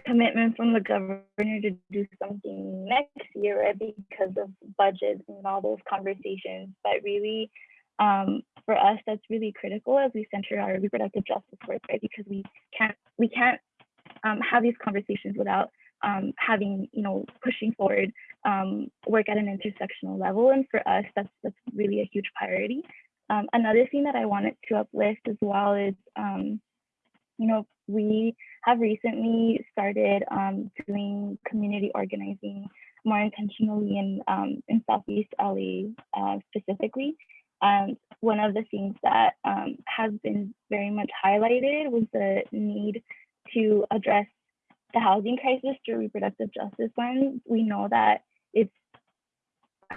commitment from the governor to do something next year, right? Because of budget and all those conversations. But really, um, for us, that's really critical as we center our reproductive justice work, right? Because we can't we can't um, have these conversations without um, having, you know, pushing forward um, work at an intersectional level. And for us, that's that's really a huge priority. Um, another thing that I wanted to uplift as well is, um, you know, we have recently started um, doing community organizing more intentionally in um, in Southeast LA uh, specifically. And one of the things that um, has been very much highlighted was the need to address the housing crisis through reproductive justice lens. We know that it's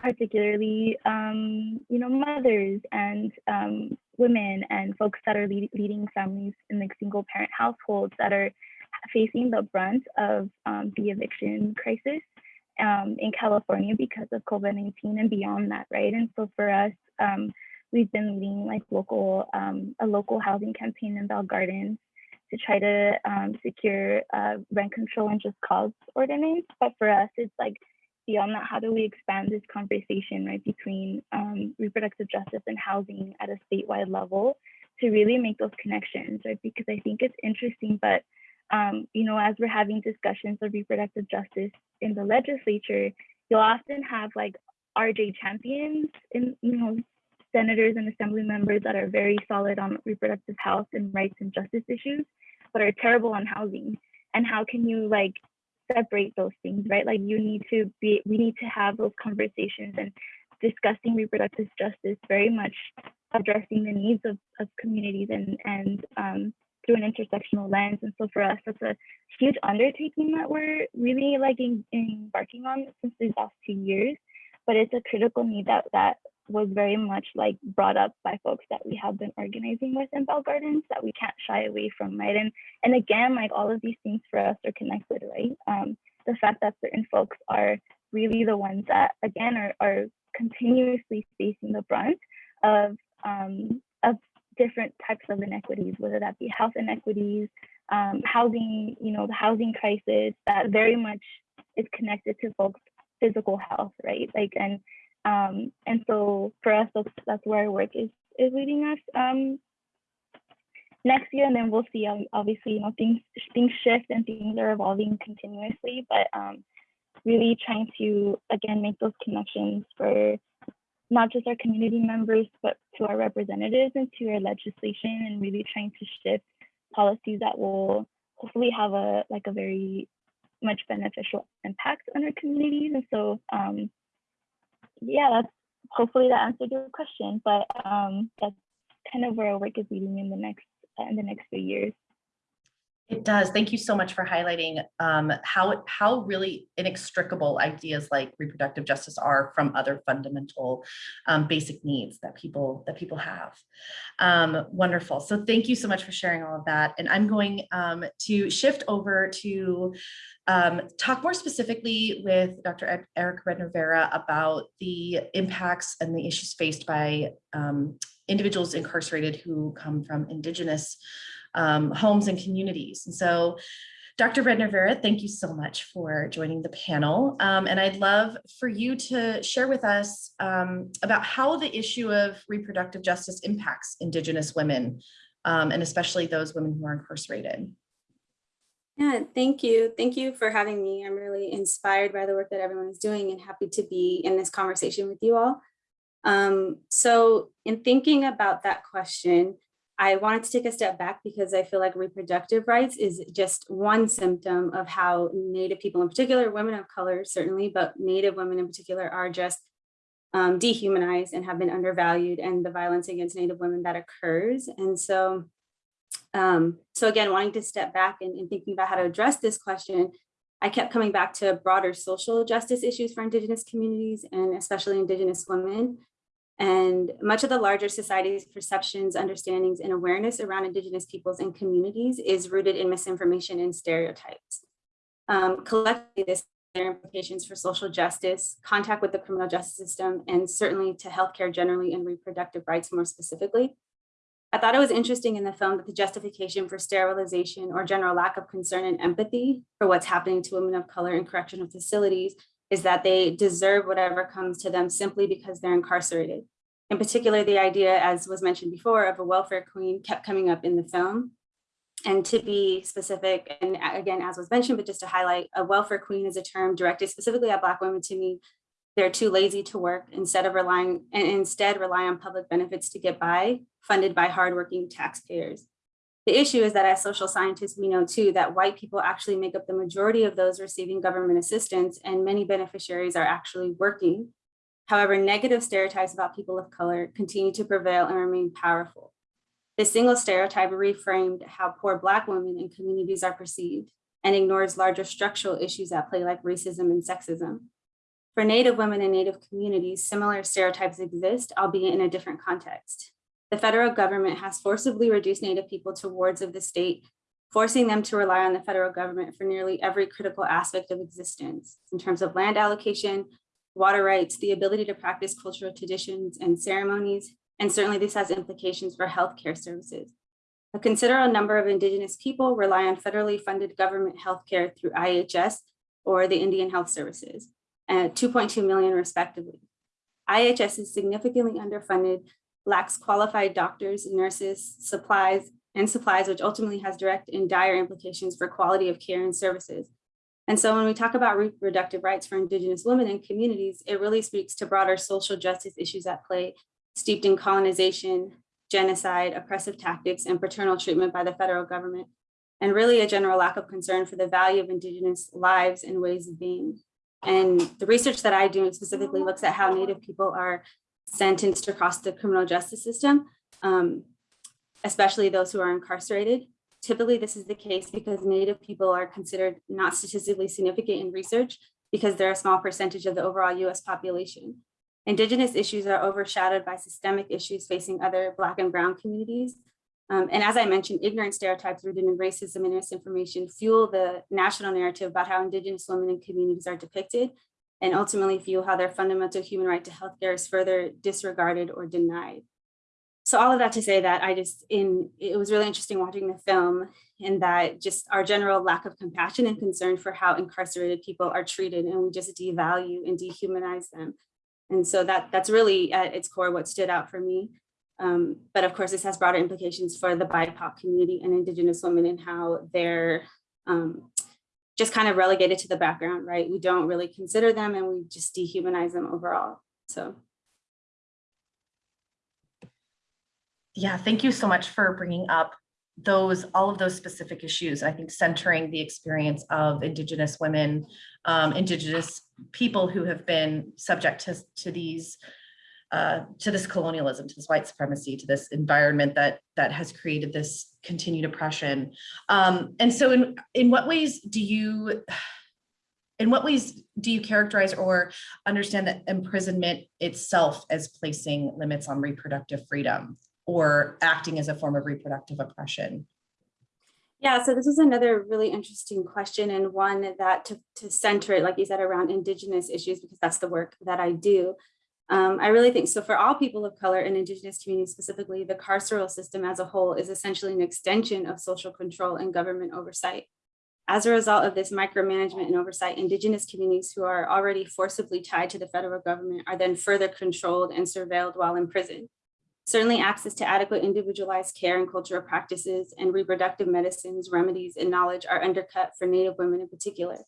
particularly, um, you know, mothers and um, women and folks that are lead, leading families in like single parent households that are facing the brunt of um, the eviction crisis um, in California because of COVID-19 and beyond that, right? And so for us, um, we've been leading like local, um, a local housing campaign in Bell Gardens to try to secure uh, rent control and just cause ordinance. But for us, it's like beyond that, how do we expand this conversation, right, between um, reproductive justice and housing at a statewide level to really make those connections, right? Because I think it's interesting, but um, you know, as we're having discussions of reproductive justice in the legislature, you'll often have like RJ champions in, you know, senators and assembly members that are very solid on reproductive health and rights and justice issues, but are terrible on housing. And how can you like separate those things, right? Like you need to be, we need to have those conversations and discussing reproductive justice, very much addressing the needs of, of communities and, and um, through an intersectional lens. And so for us, that's a huge undertaking that we're really like in, embarking on since these last two years, but it's a critical need that, that was very much like brought up by folks that we have been organizing with in Bell Gardens that we can't shy away from, right? And and again, like all of these things for us are connected, right? Um, the fact that certain folks are really the ones that again are, are continuously facing the brunt of um, of different types of inequities, whether that be health inequities, um, housing, you know, the housing crisis that very much is connected to folks' physical health, right? Like and um, and so for us, that's, that's where our work is, is leading us um, next year. And then we'll see, um, obviously, you know, things, things shift and things are evolving continuously, but um, really trying to, again, make those connections for not just our community members, but to our representatives and to our legislation and really trying to shift policies that will hopefully have a like a very much beneficial impact on our communities. And so um, yeah, that's hopefully that answered your question, but um, that's kind of where our work is leading in the next in the next few years. It does. Thank you so much for highlighting um, how, how really inextricable ideas like reproductive justice are from other fundamental um, basic needs that people that people have. Um, wonderful. So thank you so much for sharing all of that. And I'm going um, to shift over to um, talk more specifically with Dr. E- Eric Redner-Vera about the impacts and the issues faced by um, individuals incarcerated who come from indigenous um, homes and communities. And so Dr. Redner Vera, thank you so much for joining the panel. Um, and I'd love for you to share with us um, about how the issue of reproductive justice impacts Indigenous women, um, and especially those women who are incarcerated. Yeah, thank you. Thank you for having me. I'm really inspired by the work that everyone is doing and happy to be in this conversation with you all. Um, so in thinking about that question, I wanted to take a step back because I feel like reproductive rights is just one symptom of how Native people in particular, women of color certainly, but Native women in particular are just um, dehumanized and have been undervalued and the violence against Native women that occurs. And so, um, so again, wanting to step back and, and thinking about how to address this question, I kept coming back to broader social justice issues for Indigenous communities and especially Indigenous women. And much of the larger society's perceptions, understandings, and awareness around Indigenous peoples and communities is rooted in misinformation and stereotypes. Um, collectively, this their implications for social justice, contact with the criminal justice system, and certainly to healthcare generally and reproductive rights more specifically. I thought it was interesting in the film that the justification for sterilization or general lack of concern and empathy for what's happening to women of color in correctional facilities is that they deserve whatever comes to them simply because they're incarcerated. In particular, the idea, as was mentioned before, of a welfare queen kept coming up in the film. And to be specific, and again, as was mentioned, but just to highlight, a welfare queen is a term directed specifically at Black women to mean they're too lazy to work instead of relying, and instead rely on public benefits to get by, funded by hardworking taxpayers. The issue is that as social scientists, we know too that white people actually make up the majority of those receiving government assistance and many beneficiaries are actually working. However, negative stereotypes about people of color continue to prevail and remain powerful. This single stereotype reframed how poor Black women and communities are perceived and ignores larger structural issues at play like racism and sexism. For Native women and Native communities, similar stereotypes exist, albeit in a different context. The federal government has forcibly reduced Native people to wards of the state, forcing them to rely on the federal government for nearly every critical aspect of existence in terms of land allocation, water rights, the ability to practice cultural traditions and ceremonies, and certainly this has implications for healthcare services. A considerable number of Indigenous people rely on federally funded government healthcare through IHS or the Indian Health Services, uh, at 2.2 million respectively. IHS is significantly underfunded, lacks qualified doctors, nurses, supplies, and supplies, which ultimately has direct and dire implications for quality of care and services. And so when we talk about reproductive rights for Indigenous women and communities, it really speaks to broader social justice issues at play steeped in colonization, genocide, oppressive tactics, and paternal treatment by the federal government, and really a general lack of concern for the value of Indigenous lives and ways of being. And the research that I do specifically looks at how Native people are sentenced across the criminal justice system, um, especially those who are incarcerated. Typically, this is the case because Native people are considered not statistically significant in research because they're a small percentage of the overall US population. Indigenous issues are overshadowed by systemic issues facing other Black and Brown communities. Um, and as I mentioned, ignorant stereotypes rooted in racism and misinformation fuel the national narrative about how Indigenous women and communities are depicted and ultimately feel how their fundamental human right to healthcare is further disregarded or denied. So all of that to say that I just, in it was really interesting watching the film and that just our general lack of compassion and concern for how incarcerated people are treated and we just devalue and dehumanize them and so that that's really at its core what stood out for me. Um, but of course, this has broader implications for the BIPOC community and Indigenous women and how they're um, just kind of relegated to the background, right? We don't really consider them and we just dehumanize them overall. So. Yeah, thank you so much for bringing up those all of those specific issues. I think centering the experience of Indigenous women, um, Indigenous people who have been subject to, to these uh, to this colonialism, to this white supremacy, to this environment that that has created this continued oppression. Um, and so in, in what ways do you, in what ways do you characterize or understand that imprisonment itself as placing limits on reproductive freedom or acting as a form of reproductive oppression? Yeah, so this is another really interesting question and one that to, to center it, like you said, around Indigenous issues, because that's the work that I do. Um, I really think so for all people of color and Indigenous communities specifically, the carceral system as a whole is essentially an extension of social control and government oversight. As a result of this micromanagement and oversight, Indigenous communities who are already forcibly tied to the federal government are then further controlled and surveilled while in prison. Certainly access to adequate individualized care and cultural practices and reproductive medicines, remedies, and knowledge are undercut for Native women in particular.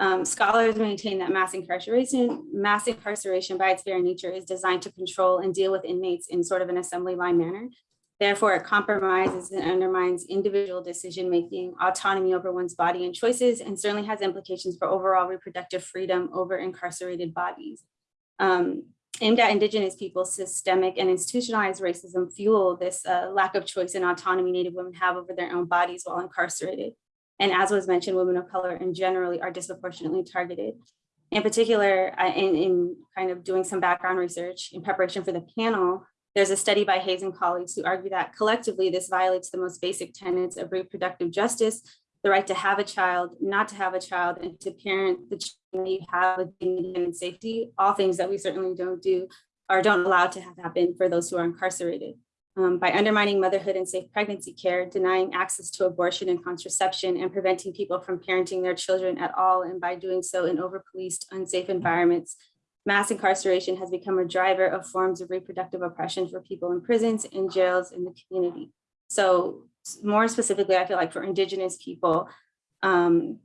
Um, scholars maintain that mass incarceration, mass incarceration by its very nature is designed to control and deal with inmates in sort of an assembly line manner. Therefore, it compromises and undermines individual decision-making, autonomy over one's body and choices, and certainly has implications for overall reproductive freedom over incarcerated bodies. Um, aimed at Indigenous people, systemic and institutionalized racism fuel this uh, lack of choice and autonomy Native women have over their own bodies while incarcerated. And as was mentioned, women of color in generally are disproportionately targeted. In particular, in, in kind of doing some background research in preparation for the panel, there's a study by Hayes and colleagues who argue that collectively this violates the most basic tenets of reproductive justice, the right to have a child, not to have a child, and to parent the child you have with dignity and safety, all things that we certainly don't do or don't allow to have happen for those who are incarcerated. Um, by undermining motherhood and safe pregnancy care, denying access to abortion and contraception, and preventing people from parenting their children at all, and by doing so in over-policed, unsafe environments, mass incarceration has become a driver of forms of reproductive oppression for people in prisons, in jails, in the community. So more specifically, I feel like for Indigenous people, um,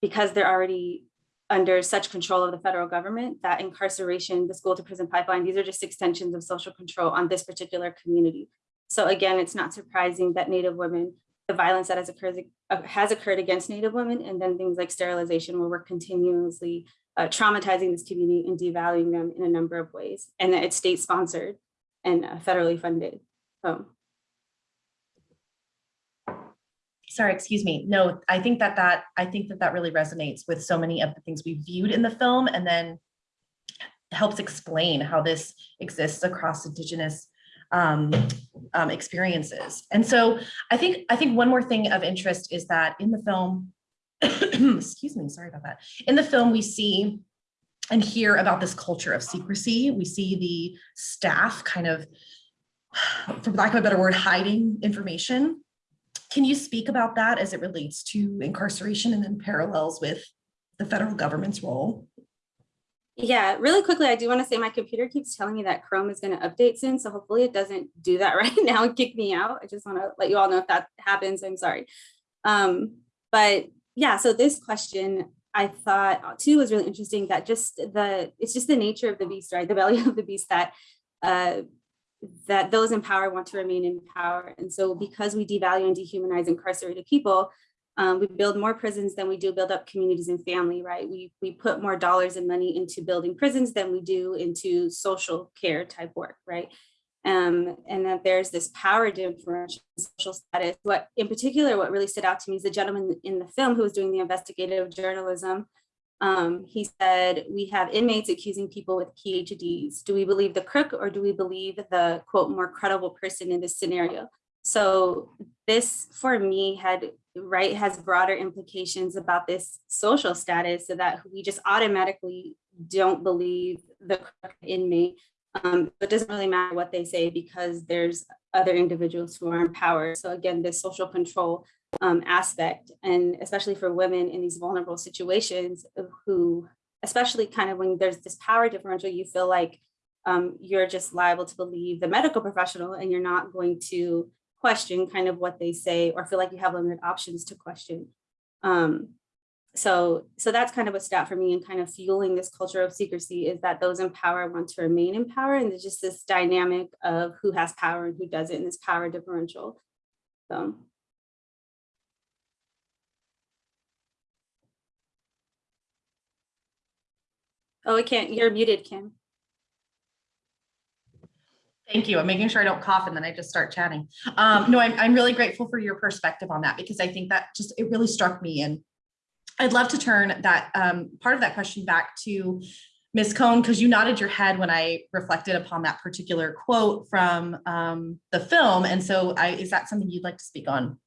because they're already under such control of the federal government, that incarceration, the school to prison pipeline, these are just extensions of social control on this particular community. So again, it's not surprising that Native women, the violence that has occurred, uh, has occurred against Native women, and then things like sterilization, where we're continuously uh, traumatizing this community and devaluing them in a number of ways, and that it's state sponsored and uh, federally funded. So sorry, excuse me. No, I think that that, I think that that really resonates with so many of the things we viewed in the film and then helps explain how this exists across indigenous um, um, experiences. And so I think, I think one more thing of interest is that in the film, excuse me, sorry about that. In the film, we see and hear about this culture of secrecy. We see the staff kind of, for lack of a better word, hiding information can you speak about that as it relates to incarceration and then parallels with the federal government's role? Yeah, really quickly, I do want to say my computer keeps telling me that Chrome is going to update soon. So hopefully it doesn't do that right now and kick me out. I just want to let you all know if that happens. I'm sorry. Um, but yeah, so this question I thought too was really interesting that just the, it's just the nature of the beast, right? The belly of the beast that uh, that those in power want to remain in power. And so because we devalue and dehumanize incarcerated people, um, we build more prisons than we do build up communities and family, right? We, we put more dollars and money into building prisons than we do into social care type work, right? Um, and that there's this power differential social status. What in particular, what really stood out to me is the gentleman in the film who was doing the investigative journalism um, he said, we have inmates accusing people with PhDs. Do we believe the crook or do we believe the quote more credible person in this scenario? So this for me had right has broader implications about this social status so that we just automatically don't believe the crook inmate. Um, it doesn't really matter what they say because there's other individuals who are in power. So again, this social control um, aspect, and especially for women in these vulnerable situations who, especially kind of when there's this power differential, you feel like um, you're just liable to believe the medical professional and you're not going to question kind of what they say or feel like you have limited options to question. Um, so, so that's kind of a stat for me and kind of fueling this culture of secrecy is that those in power want to remain in power and there's just this dynamic of who has power and who doesn't in this power differential. So. Oh, I can't, you're muted, Kim. Thank you. I'm making sure I don't cough and then I just start chatting. Um, no, I'm, I'm really grateful for your perspective on that because I think that just, it really struck me and I'd love to turn that, um, part of that question back to Ms. Cohn, because you nodded your head when I reflected upon that particular quote from, um, the film. And so I, is that something you'd like to speak on?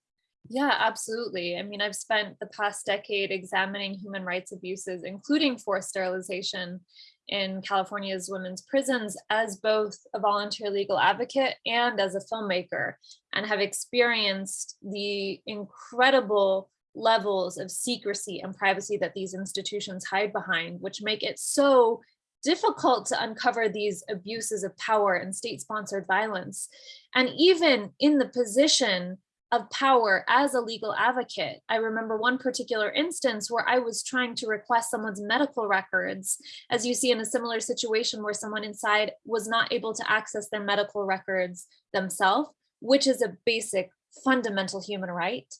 Yeah, absolutely. I mean, I've spent the past decade examining human rights abuses, including forced sterilization in California's women's prisons as both a volunteer legal advocate and as a filmmaker, and have experienced the incredible levels of secrecy and privacy that these institutions hide behind, which make it so difficult to uncover these abuses of power and state-sponsored violence. And even in the position of power as a legal advocate. I remember one particular instance where I was trying to request someone's medical records, as you see in a similar situation where someone inside was not able to access their medical records themselves, which is a basic fundamental human right.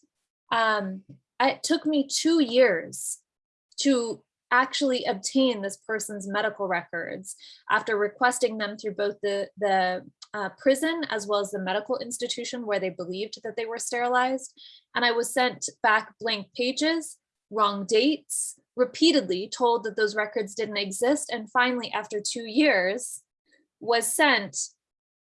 Um, it took me two years to actually obtain this person's medical records after requesting them through both the, the uh, prison as well as the medical institution where they believed that they were sterilized. And I was sent back blank pages, wrong dates, repeatedly told that those records didn't exist. And finally, after two years, was sent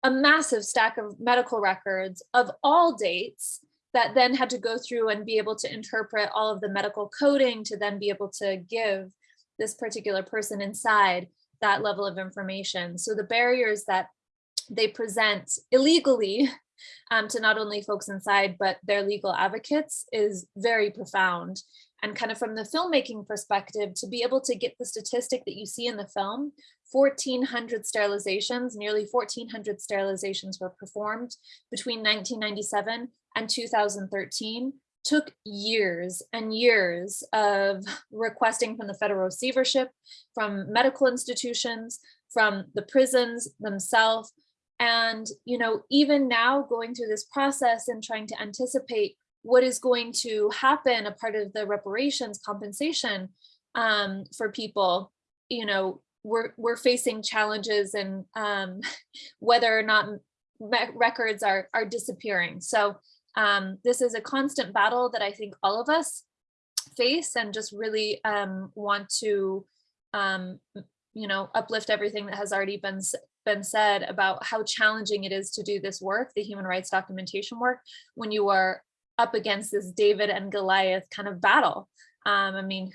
a massive stack of medical records of all dates that then had to go through and be able to interpret all of the medical coding to then be able to give this particular person inside that level of information. So the barriers that they present illegally um, to not only folks inside, but their legal advocates is very profound. And kind of from the filmmaking perspective, to be able to get the statistic that you see in the film, 1,400 sterilizations, nearly 1,400 sterilizations were performed between 1997 and 2013, took years and years of requesting from the federal receivership, from medical institutions, from the prisons themselves, and, you know, even now going through this process and trying to anticipate what is going to happen, a part of the reparations compensation um, for people, you know, we're, we're facing challenges and um, whether or not records are, are disappearing. So um, this is a constant battle that I think all of us face and just really um, want to, um, you know, uplift everything that has already been been said about how challenging it is to do this work, the human rights documentation work, when you are up against this David and Goliath kind of battle. Um, I mean,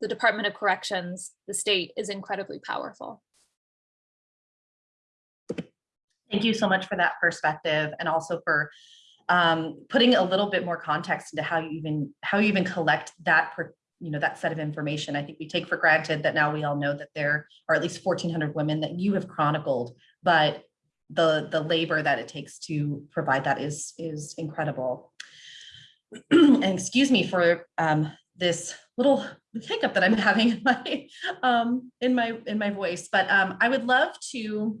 the Department of Corrections, the state is incredibly powerful. Thank you so much for that perspective and also for um, putting a little bit more context into how you even how you even collect that per, you know that set of information. I think we take for granted that now we all know that there are at least 1,400 women that you have chronicled, but the the labor that it takes to provide that is is incredible. and excuse me for um, this little hiccup that I'm having in my um, in my in my voice, but um, I would love to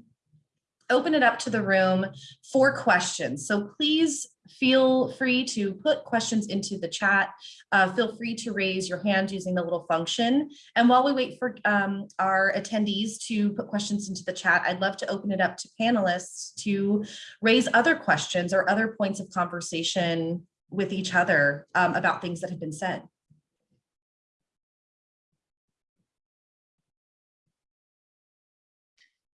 open it up to the room for questions. So please feel free to put questions into the chat. Uh, feel free to raise your hand using the little function. And while we wait for um, our attendees to put questions into the chat, I'd love to open it up to panelists to raise other questions or other points of conversation with each other um, about things that have been said.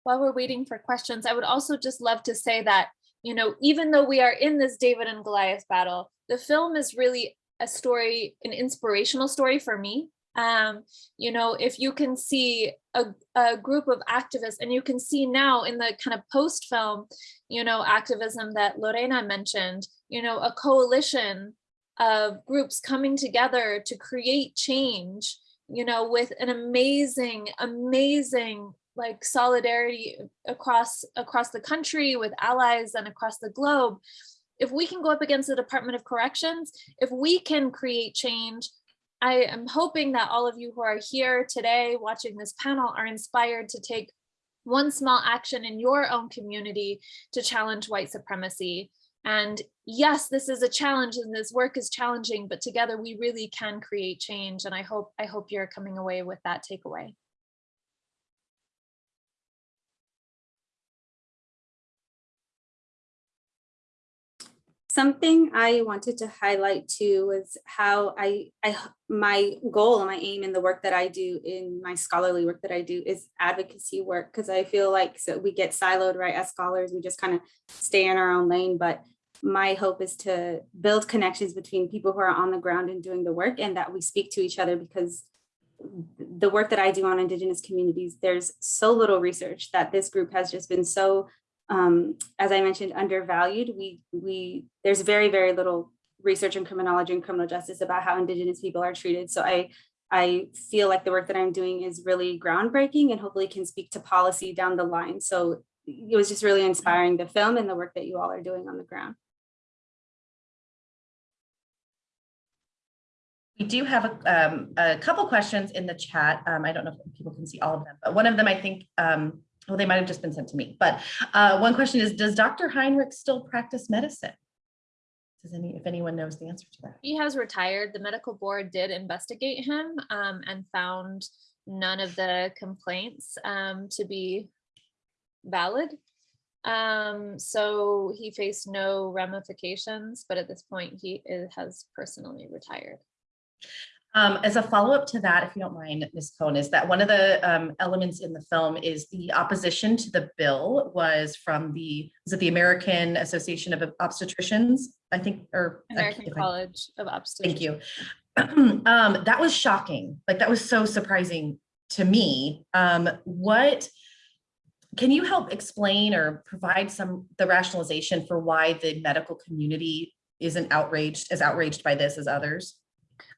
While we're waiting for questions, I would also just love to say that you know, even though we are in this David and Goliath battle, the film is really a story, an inspirational story for me. Um, you know, if you can see a, a group of activists and you can see now in the kind of post film, you know, activism that Lorena mentioned, you know, a coalition of groups coming together to create change, you know, with an amazing, amazing like solidarity across across the country with allies and across the globe if we can go up against the department of corrections if we can create change i am hoping that all of you who are here today watching this panel are inspired to take one small action in your own community to challenge white supremacy. And yes this is a challenge and this work is challenging but together we really can create change and i hope i hope you're coming away with that takeaway Something I wanted to highlight too was how I, I my goal and my aim in the work that I do in my scholarly work that I do is advocacy work. Cause I feel like so we get siloed, right? As scholars, we just kind of stay in our own lane. But my hope is to build connections between people who are on the ground and doing the work and that we speak to each other because the work that I do on Indigenous communities, there's so little research that this group has just been so um, as I mentioned, undervalued. We, we, there's very, very little research in criminology and criminal justice about how Indigenous people are treated. So I, I feel like the work that I'm doing is really groundbreaking and hopefully can speak to policy down the line. So it was just really inspiring the film and the work that you all are doing on the ground. We do have a, um, a couple questions in the chat. Um, I don't know if people can see all of them, but one of them I think, um, well, they might have just been sent to me. But uh, one question is, does Dr. Heinrich still practice medicine? Does any, if anyone knows the answer to that? He has retired. The medical board did investigate him um, and found none of the complaints um, to be valid. Um, so he faced no ramifications, but at this point he is, has personally retired. Um, as a follow-up to that, if you don't mind, Ms. Cohn, is that one of the um, elements in the film is the opposition to the bill was from the, was it the American Association of Obstetricians? I think, or. American can't- I- College of Obstetricians. Thank you. Um, that was shocking. Like, that was so surprising to me. Um, what, can you help explain or provide some, the rationalization for why the medical community isn't outraged, as outraged by this as others?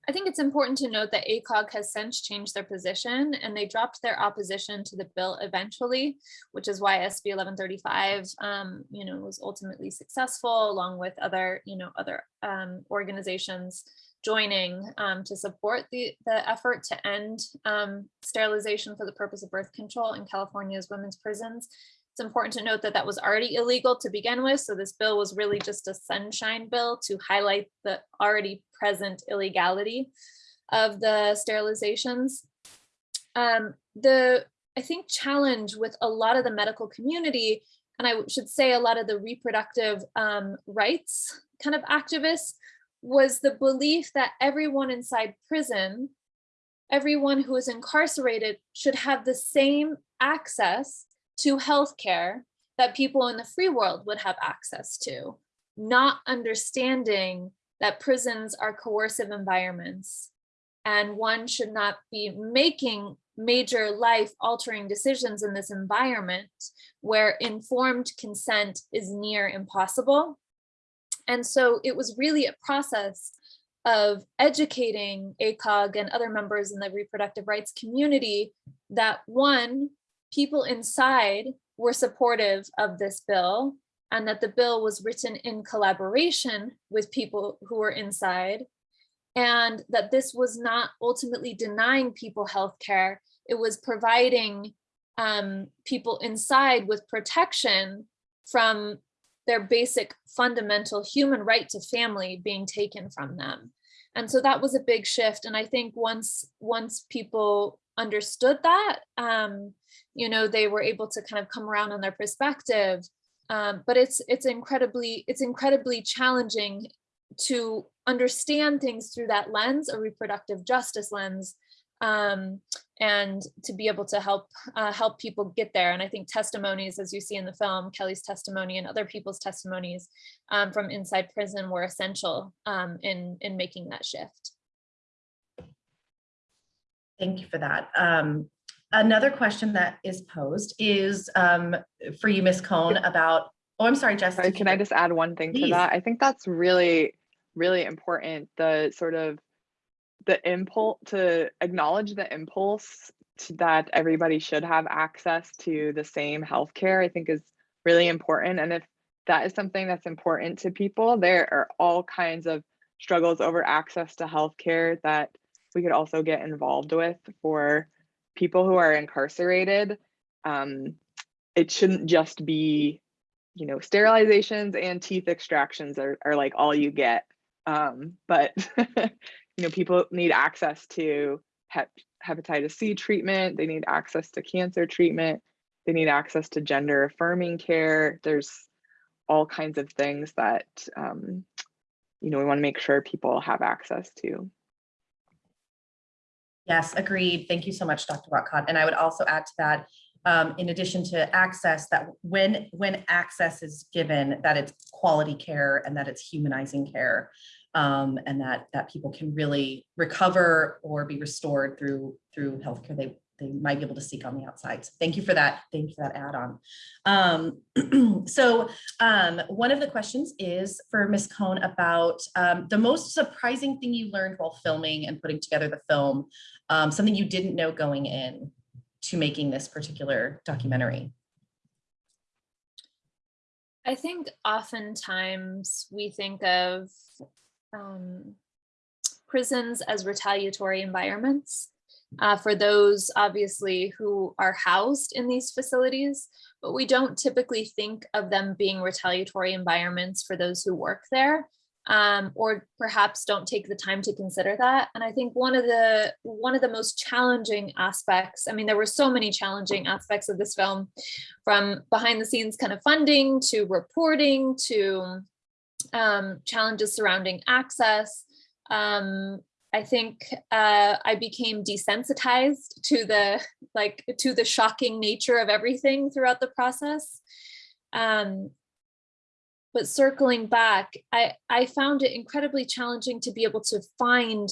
I think it's important to note that ACOG has since changed their position and they dropped their opposition to the bill eventually, which is why SB 1135, um, you know, was ultimately successful along with other, you know, other um, organizations joining um, to support the, the effort to end um, sterilization for the purpose of birth control in California's women's prisons. It's important to note that that was already illegal to begin with. So this bill was really just a sunshine bill to highlight the already present illegality of the sterilizations. Um, the, I think, challenge with a lot of the medical community, and I should say a lot of the reproductive um, rights kind of activists, was the belief that everyone inside prison, everyone who is incarcerated should have the same access to healthcare that people in the free world would have access to, not understanding that prisons are coercive environments and one should not be making major life altering decisions in this environment where informed consent is near impossible. And so it was really a process of educating ACOG and other members in the reproductive rights community that one, people inside were supportive of this bill and that the bill was written in collaboration with people who were inside and that this was not ultimately denying people health care. It was providing um, people inside with protection from their basic fundamental human right to family being taken from them. And so that was a big shift. And I think once once people understood that, um, you know, they were able to kind of come around on their perspective. Um, but it's it's incredibly it's incredibly challenging to understand things through that lens, a reproductive justice lens, um, and to be able to help uh, help people get there. And I think testimonies, as you see in the film, Kelli's testimony and other people's testimonies um, from inside prison were essential um, in in making that shift. Thank you for that. Um, another question that is posed is um, for you, Ms. Cohn, about, oh, I'm sorry, Jess. Sorry, can I just add one thing to that? I think that's really, really important. The sort of the impulse to acknowledge the impulse to, that everybody should have access to the same healthcare, I think is really important. And if that is something that's important to people, there are all kinds of struggles over access to healthcare that we could also get involved with for people who are incarcerated. Um, it shouldn't just be you know, sterilizations and teeth extractions are, are like all you get. Um, but, you know, people need access to hep hepatitis C treatment. They need access to cancer treatment. They need access to gender affirming care. There's all kinds of things that, um, you know, we want to make sure people have access to. Yes, agreed. Thank you so much, Dr. Whatcott. And I would also add to that, um, in addition to access, that when, when access is given, that it's quality care and that it's humanizing care. Um, and that, that people can really recover or be restored through, through healthcare they, they might be able to seek on the outside. So thank you for that. Thank you for that add-on. Um, so um, one of the questions is for Ms. Cohn about um, the most surprising thing you learned while filming and putting together the film, um, something you didn't know going in to making this particular documentary. I think oftentimes we think of um, prisons as retaliatory environments uh, for those obviously who are housed in these facilities, but we don't typically think of them being retaliatory environments for those who work there um, or perhaps don't take the time to consider that. And I think one of the one of the most challenging aspects, I mean, there were so many challenging aspects of this film from behind the scenes kind of funding to reporting to um, challenges surrounding access. Um, I think uh, I became desensitized to the like to the shocking nature of everything throughout the process. Um, but circling back, I, I found it incredibly challenging to be able to find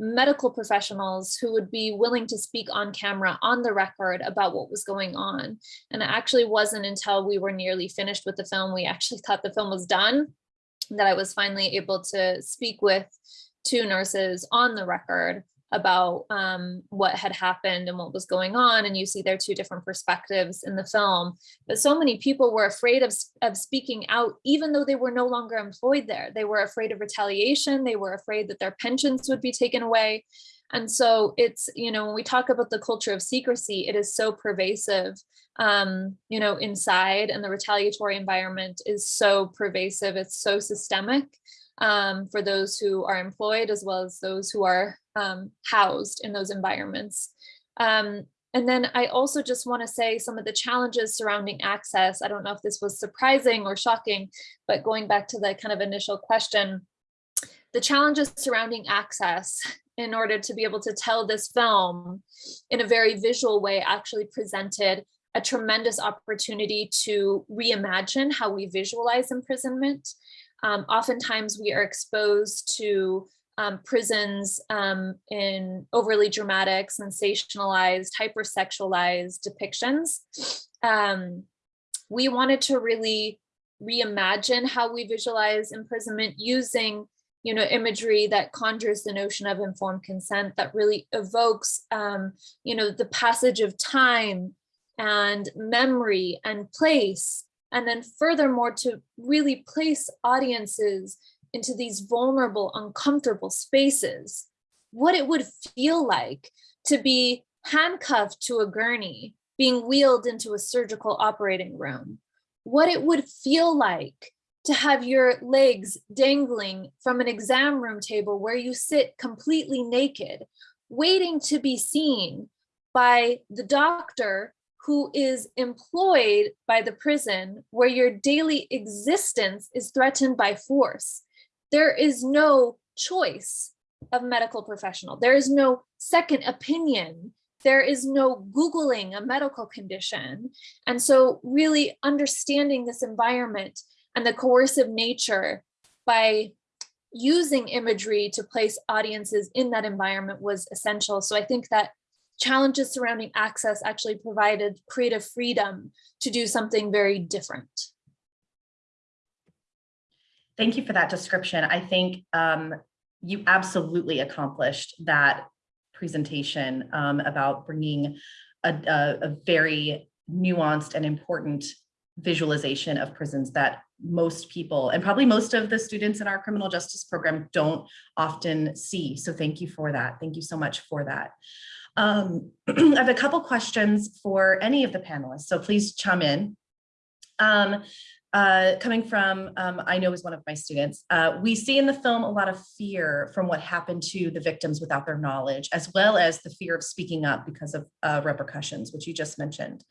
medical professionals who would be willing to speak on camera on the record about what was going on. And it actually wasn't until we were nearly finished with the film, we actually thought the film was done, that I was finally able to speak with two nurses on the record about um, what had happened and what was going on. And you see their two different perspectives in the film. But so many people were afraid of, of speaking out, even though they were no longer employed there. They were afraid of retaliation. They were afraid that their pensions would be taken away. And so it's, you know, when we talk about the culture of secrecy, it is so pervasive, um, you know, inside and the retaliatory environment is so pervasive. It's so systemic um, for those who are employed as well as those who are um, housed in those environments. Um, and then I also just want to say some of the challenges surrounding access. I don't know if this was surprising or shocking, but going back to the kind of initial question, the challenges surrounding access in order to be able to tell this film in a very visual way actually presented a tremendous opportunity to reimagine how we visualize imprisonment um, oftentimes we are exposed to um, prisons um, in overly dramatic, sensationalized, hypersexualized depictions. Um, we wanted to really reimagine how we visualize imprisonment using you know, imagery that conjures the notion of informed consent that really evokes, um, you know, the passage of time and memory and place and then furthermore, to really place audiences into these vulnerable, uncomfortable spaces, what it would feel like to be handcuffed to a gurney, being wheeled into a surgical operating room, what it would feel like to have your legs dangling from an exam room table where you sit completely naked, waiting to be seen by the doctor who is employed by the prison where your daily existence is threatened by force. There is no choice of medical professional. There is no second opinion. There is no Googling a medical condition. And so really understanding this environment and the coercive nature by using imagery to place audiences in that environment was essential. So I think that challenges surrounding access actually provided creative freedom to do something very different. Thank you for that description. I think um, you absolutely accomplished that presentation um, about bringing a, a, a very nuanced and important visualization of prisons that most people and probably most of the students in our criminal justice program don't often see. So thank you for that. Thank you so much for that. Um, I have a couple questions for any of the panelists, so please chime in. Um, uh, coming from, um, I know is one of my students, uh, we see in the film a lot of fear from what happened to the victims without their knowledge, as well as the fear of speaking up because of uh, repercussions, which you just mentioned.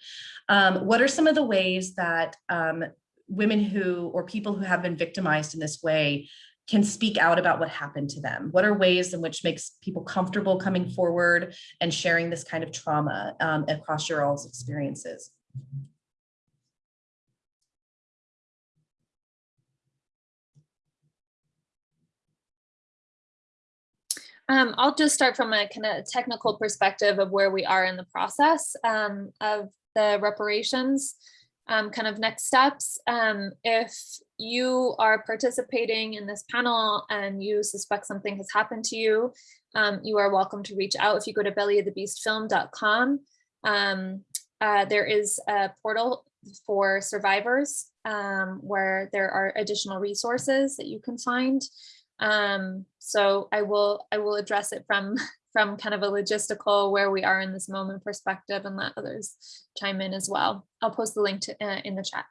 Um, what are some of the ways that um, women who or people who have been victimized in this way can speak out about what happened to them? What are ways in which makes people comfortable coming forward and sharing this kind of trauma um, across your all's experiences? Um, I'll just start from a kind of technical perspective of where we are in the process um, of the reparations um, kind of next steps. Um, if you are participating in this panel and you suspect something has happened to you, um, you are welcome to reach out. If you go to bellyofthebeastfilm.com, um, uh, there is a portal for survivors um, where there are additional resources that you can find. Um, so I will I will address it from from kind of a logistical where we are in this moment perspective and let others chime in as well. I'll post the link to uh, in the chat.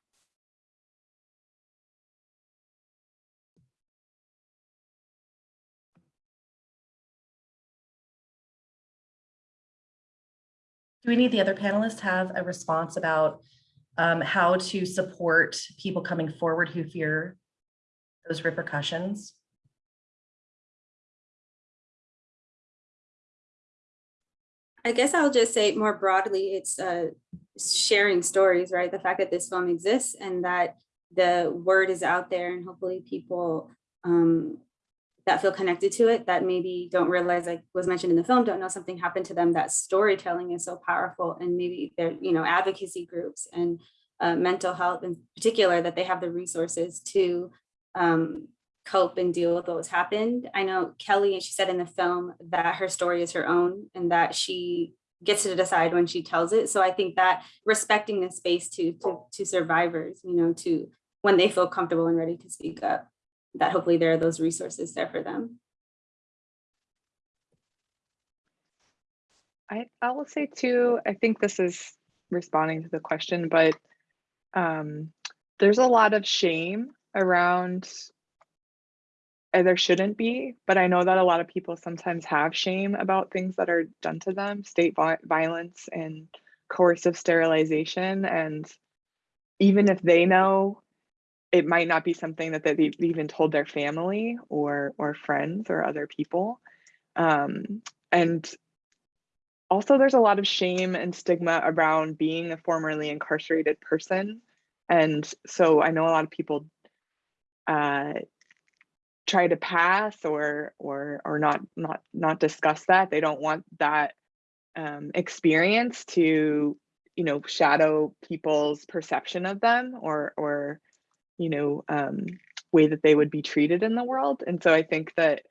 Do we need the other panelists have a response about um, how to support people coming forward who fear those repercussions? I guess I'll just say more broadly, it's uh, sharing stories, right? The fact that this film exists and that the word is out there and hopefully people um, that feel connected to it that maybe don't realize like was mentioned in the film don't know something happened to them that storytelling is so powerful and maybe they're you know advocacy groups and uh, mental health in particular that they have the resources to um, cope and deal with what happened. I know Kelli, and she said in the film that her story is her own and that she gets to decide when she tells it. So I think that respecting the space to, to, to survivors, you know, to when they feel comfortable and ready to speak up, that hopefully there are those resources there for them. I, I will say too, I think this is responding to the question, but um, there's a lot of shame around there shouldn't be, but I know that a lot of people sometimes have shame about things that are done to them, state violence and coercive sterilization. And even if they know, it might not be something that they've even told their family or or friends or other people. Um, and also there's a lot of shame and stigma around being a formerly incarcerated person. And so I know a lot of people uh, try to pass or or or not not not discuss that. They don't want that um, experience to you know shadow people's perception of them or or you know um, way that they would be treated in the world. And so i think that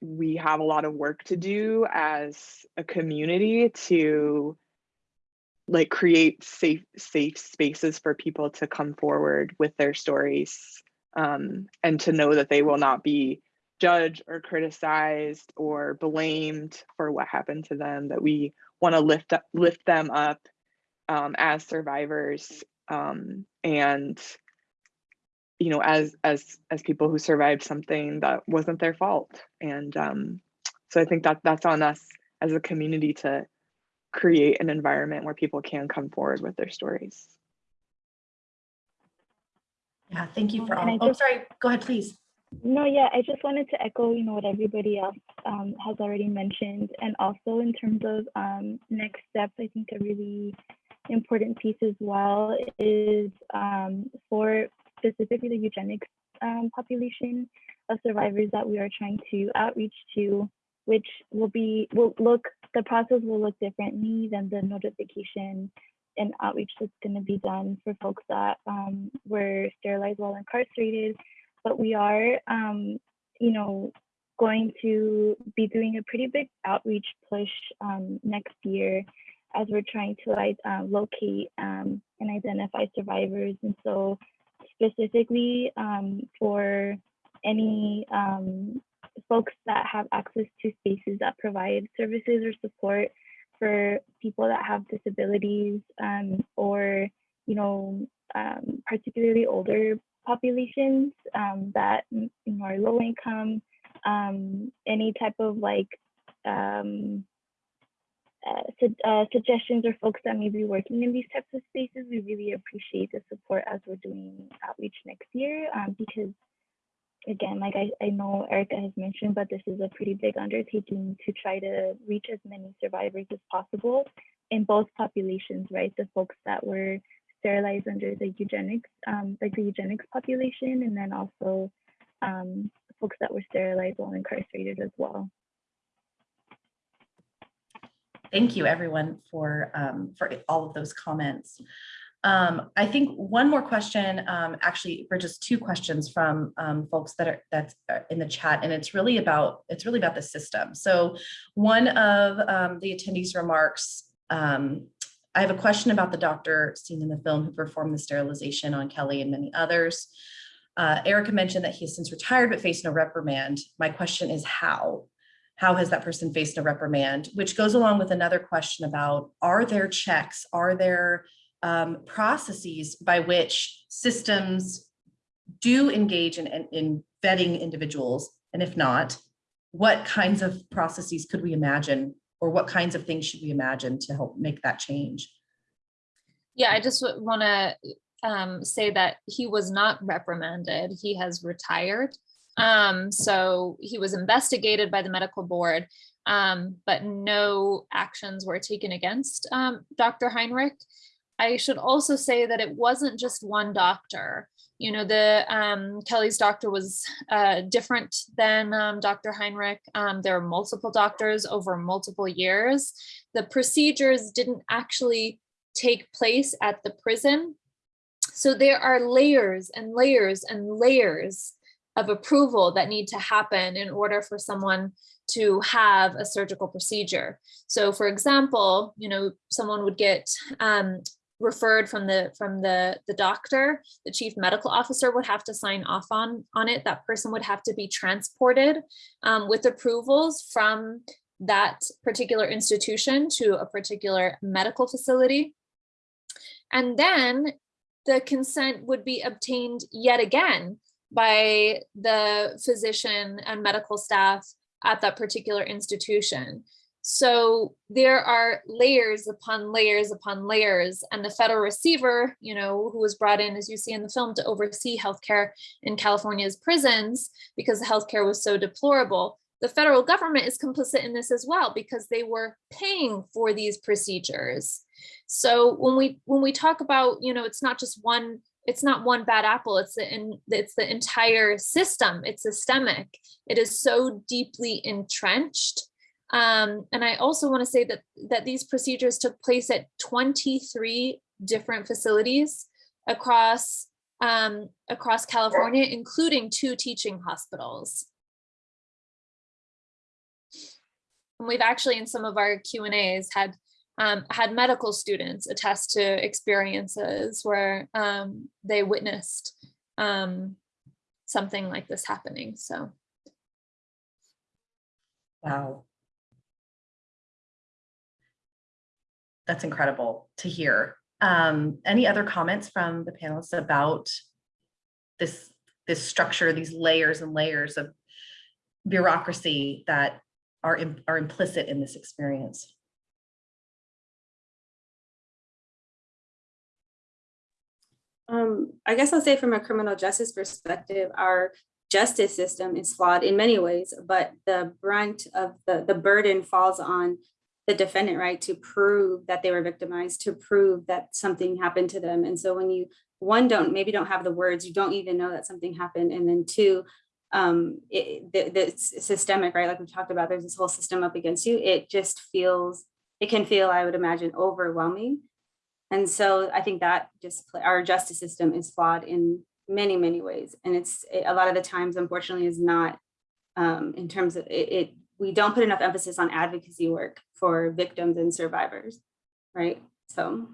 we have a lot of work to do as a community to like create safe safe spaces for people to come forward with their stories um, and to know that they will not be judged or criticized or blamed for what happened to them, that we want to lift up, lift them up um, as survivors um, and you know as as as people who survived something that wasn't their fault. And um, so i think that that's on us as a community to create an environment where people can come forward with their stories Yeah, thank you for Um, and all. I Oh, sorry, go ahead, please. No, yeah, I just wanted to echo, you know, what everybody else um, has already mentioned. And also in terms of um, next steps, I think a really important piece as well is um, for specifically the eugenics um, population of survivors that we are trying to outreach to, which will be, will look, the process will look differently than the notification and outreach that's going to be done for folks that um, were sterilized while incarcerated but we are, um, you know, going to be doing a pretty big outreach push um, next year as we're trying to uh, locate um, and identify survivors. And so specifically um, for any um, folks that have access to spaces that provide services or support for people that have disabilities um, or, you know, um, particularly older populations um, that you know, are low income, um, any type of like um, uh, su- uh, suggestions or folks that may be working in these types of spaces, we really appreciate the support as we're doing outreach next year um, because again, like I, I know Erika has mentioned, but this is a pretty big undertaking to try to reach as many survivors as possible in both populations, right? The folks that were sterilized under the eugenics, um, like the eugenics population, and then also um, folks that were sterilized while incarcerated as well. Thank you, everyone, for, um, for all of those comments. Um, I think one more question, um, actually, for just two questions from, um, folks that are, that's uh, in the chat, and it's really about, it's really about the system. So one of, um, the attendees remarks, um, I have a question about the doctor seen in the film who performed the sterilization on Kelli and many others. Uh, Erika mentioned that he has since retired but faced no reprimand. My question is how? How has that person faced a reprimand? Which goes along with another question about, are there checks? Are there um, processes by which systems do engage in, in, in vetting individuals? And if not, what kinds of processes could we imagine? Or what kinds of things should we imagine to help make that change? Yeah, I just want to um, say that he was not reprimanded. He has retired. Um, so he was investigated by the medical board, um, but no actions were taken against um, Dr. Heinrich. I should also say that it wasn't just one doctor. You know, the um, Kelli's doctor was uh, different than um, Dr. Heinrich. Um, there are multiple doctors over multiple years. The procedures didn't actually take place at the prison. So there are layers and layers and layers of approval that need to happen in order for someone to have a surgical procedure. So for example, you know, someone would get um, referred from the from the the doctor the chief medical officer would have to sign off on on it that person would have to be transported um, with approvals from that particular institution to a particular medical facility and then the consent would be obtained yet again by the physician and medical staff at that particular institution. So there are layers upon layers upon layers and the federal receiver, you know, who was brought in, as you see in the film, to oversee healthcare in California's prisons because the healthcare was so deplorable. The federal government is complicit in this as well because they were paying for these procedures. So when we when we talk about, you know, it's not just one it's not one bad apple it's the in, it's the entire system it's systemic it is so deeply entrenched um, and i also want to say that that these procedures took place at 23 different facilities across um, across california including two teaching hospitals and we've actually in some of our q and a's had um, had medical students attest to experiences where um, they witnessed um, something like this happening. So, Wow. That's incredible to hear. Um, any other comments from the panelists about this, this structure, these layers and layers of bureaucracy that are, are implicit in this experience? Um, I guess I'll say from a criminal justice perspective, our justice system is flawed in many ways, but the brunt of the, the burden falls on the defendant, right, to prove that they were victimized, to prove that something happened to them. And so when you, one, don't, maybe don't have the words, you don't even know that something happened. And then two, um, it, the, the systemic, right? Like we talked about, there's this whole system up against you. It just feels, it can feel, I would imagine, overwhelming. And so I think that just our justice system is flawed in many, many ways. And it's it, a lot of the times, unfortunately, is not um, in terms of it, it, we don't put enough emphasis on advocacy work for victims and survivors, right? So.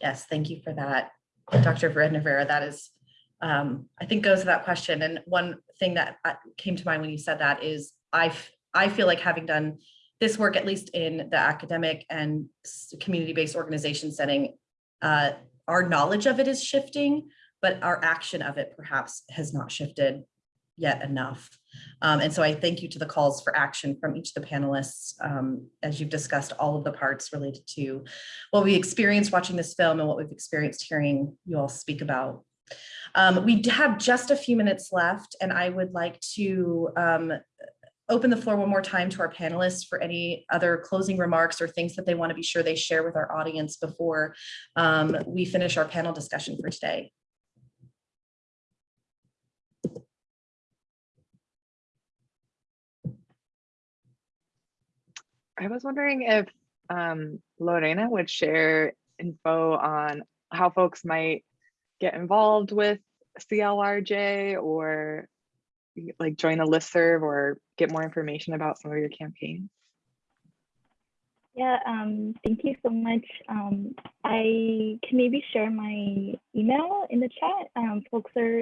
Yes, thank you for that, Dr. Vera. That is, um, I think goes to that question. And one thing that uh, came to mind when you said that is I, I feel like having done this work, at least in the academic and community-based organization setting, uh, our knowledge of it is shifting, but our action of it perhaps has not shifted yet enough. Um, and so I thank you to the calls for action from each of the panelists, um, as you've discussed all of the parts related to what we experienced watching this film and what we've experienced hearing you all speak about. Um, we have just a few minutes left and I would like to um, open the floor one more time to our panelists for any other closing remarks or things that they want to be sure they share with our audience before um, we finish our panel discussion for today. I was wondering if um, Lorena would share info on how folks might get involved with CLRJ or like join a listserv or get more information about some of your campaigns. Yeah, um, thank you so much. Um, I can maybe share my email in the chat. Um, folks are,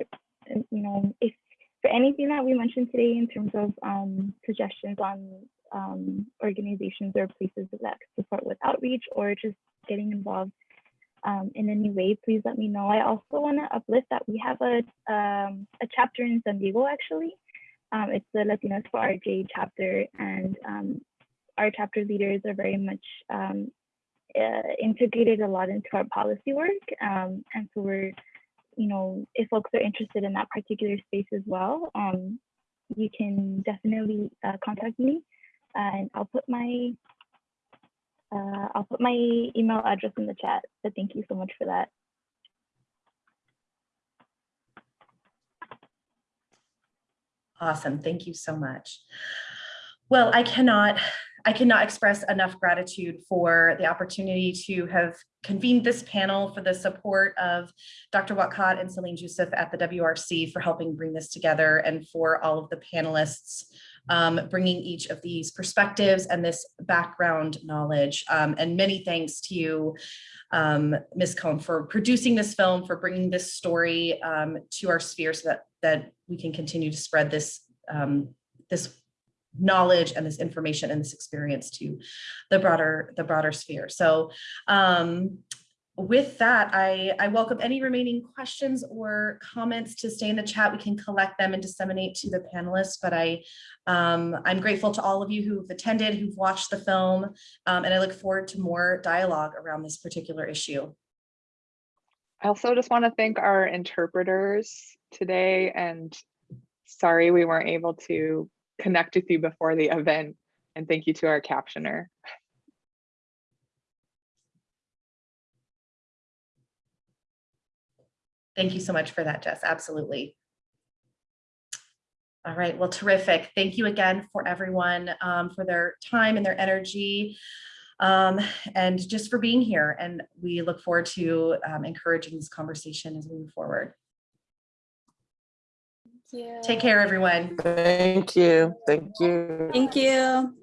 you know, if for anything that we mentioned today in terms of um, suggestions on um, organizations or places that support with outreach or just getting involved um, in any way, please let me know. I also want to uplift that we have a, um, a chapter in San Diego actually. Um, it's the Latinos for RJ chapter and um, our chapter leaders are very much um, uh, integrated a lot into our policy work. Um, and so we're, you know, if folks are interested in that particular space as well, you can definitely uh, contact me and I'll put my uh, I'll put my email address in the chat. So thank you so much for that. Awesome. Thank you so much. Well, I cannot, I cannot express enough gratitude for the opportunity to have convened this panel for the support of Dr. Whatcott and Celine Joseph at the WRC for helping bring this together and for all of the panelists um, bringing each of these perspectives and this background knowledge. Um, and many thanks to you, um, Ms. Cohn, for producing this film, for bringing this story um, to our sphere so that, that we can continue to spread this, um, this knowledge and this information and this experience to the broader, the broader sphere. So um, with that, I, I welcome any remaining questions or comments to stay in the chat. We can collect them and disseminate to the panelists, but I, um, I'm grateful to all of you who've attended, who've watched the film, um, and I look forward to more dialogue around this particular issue. I also just want to thank our interpreters today and sorry we weren't able to connect with you before the event. And thank you to our captioner. Thank you so much for that, Jess. Absolutely. All right, well, terrific. Thank you again for everyone um, for their time and their energy um, and just for being here. And we look forward to um, encouraging this conversation as we move forward. Thank you. Take care, everyone. Thank you. Thank you. Thank you.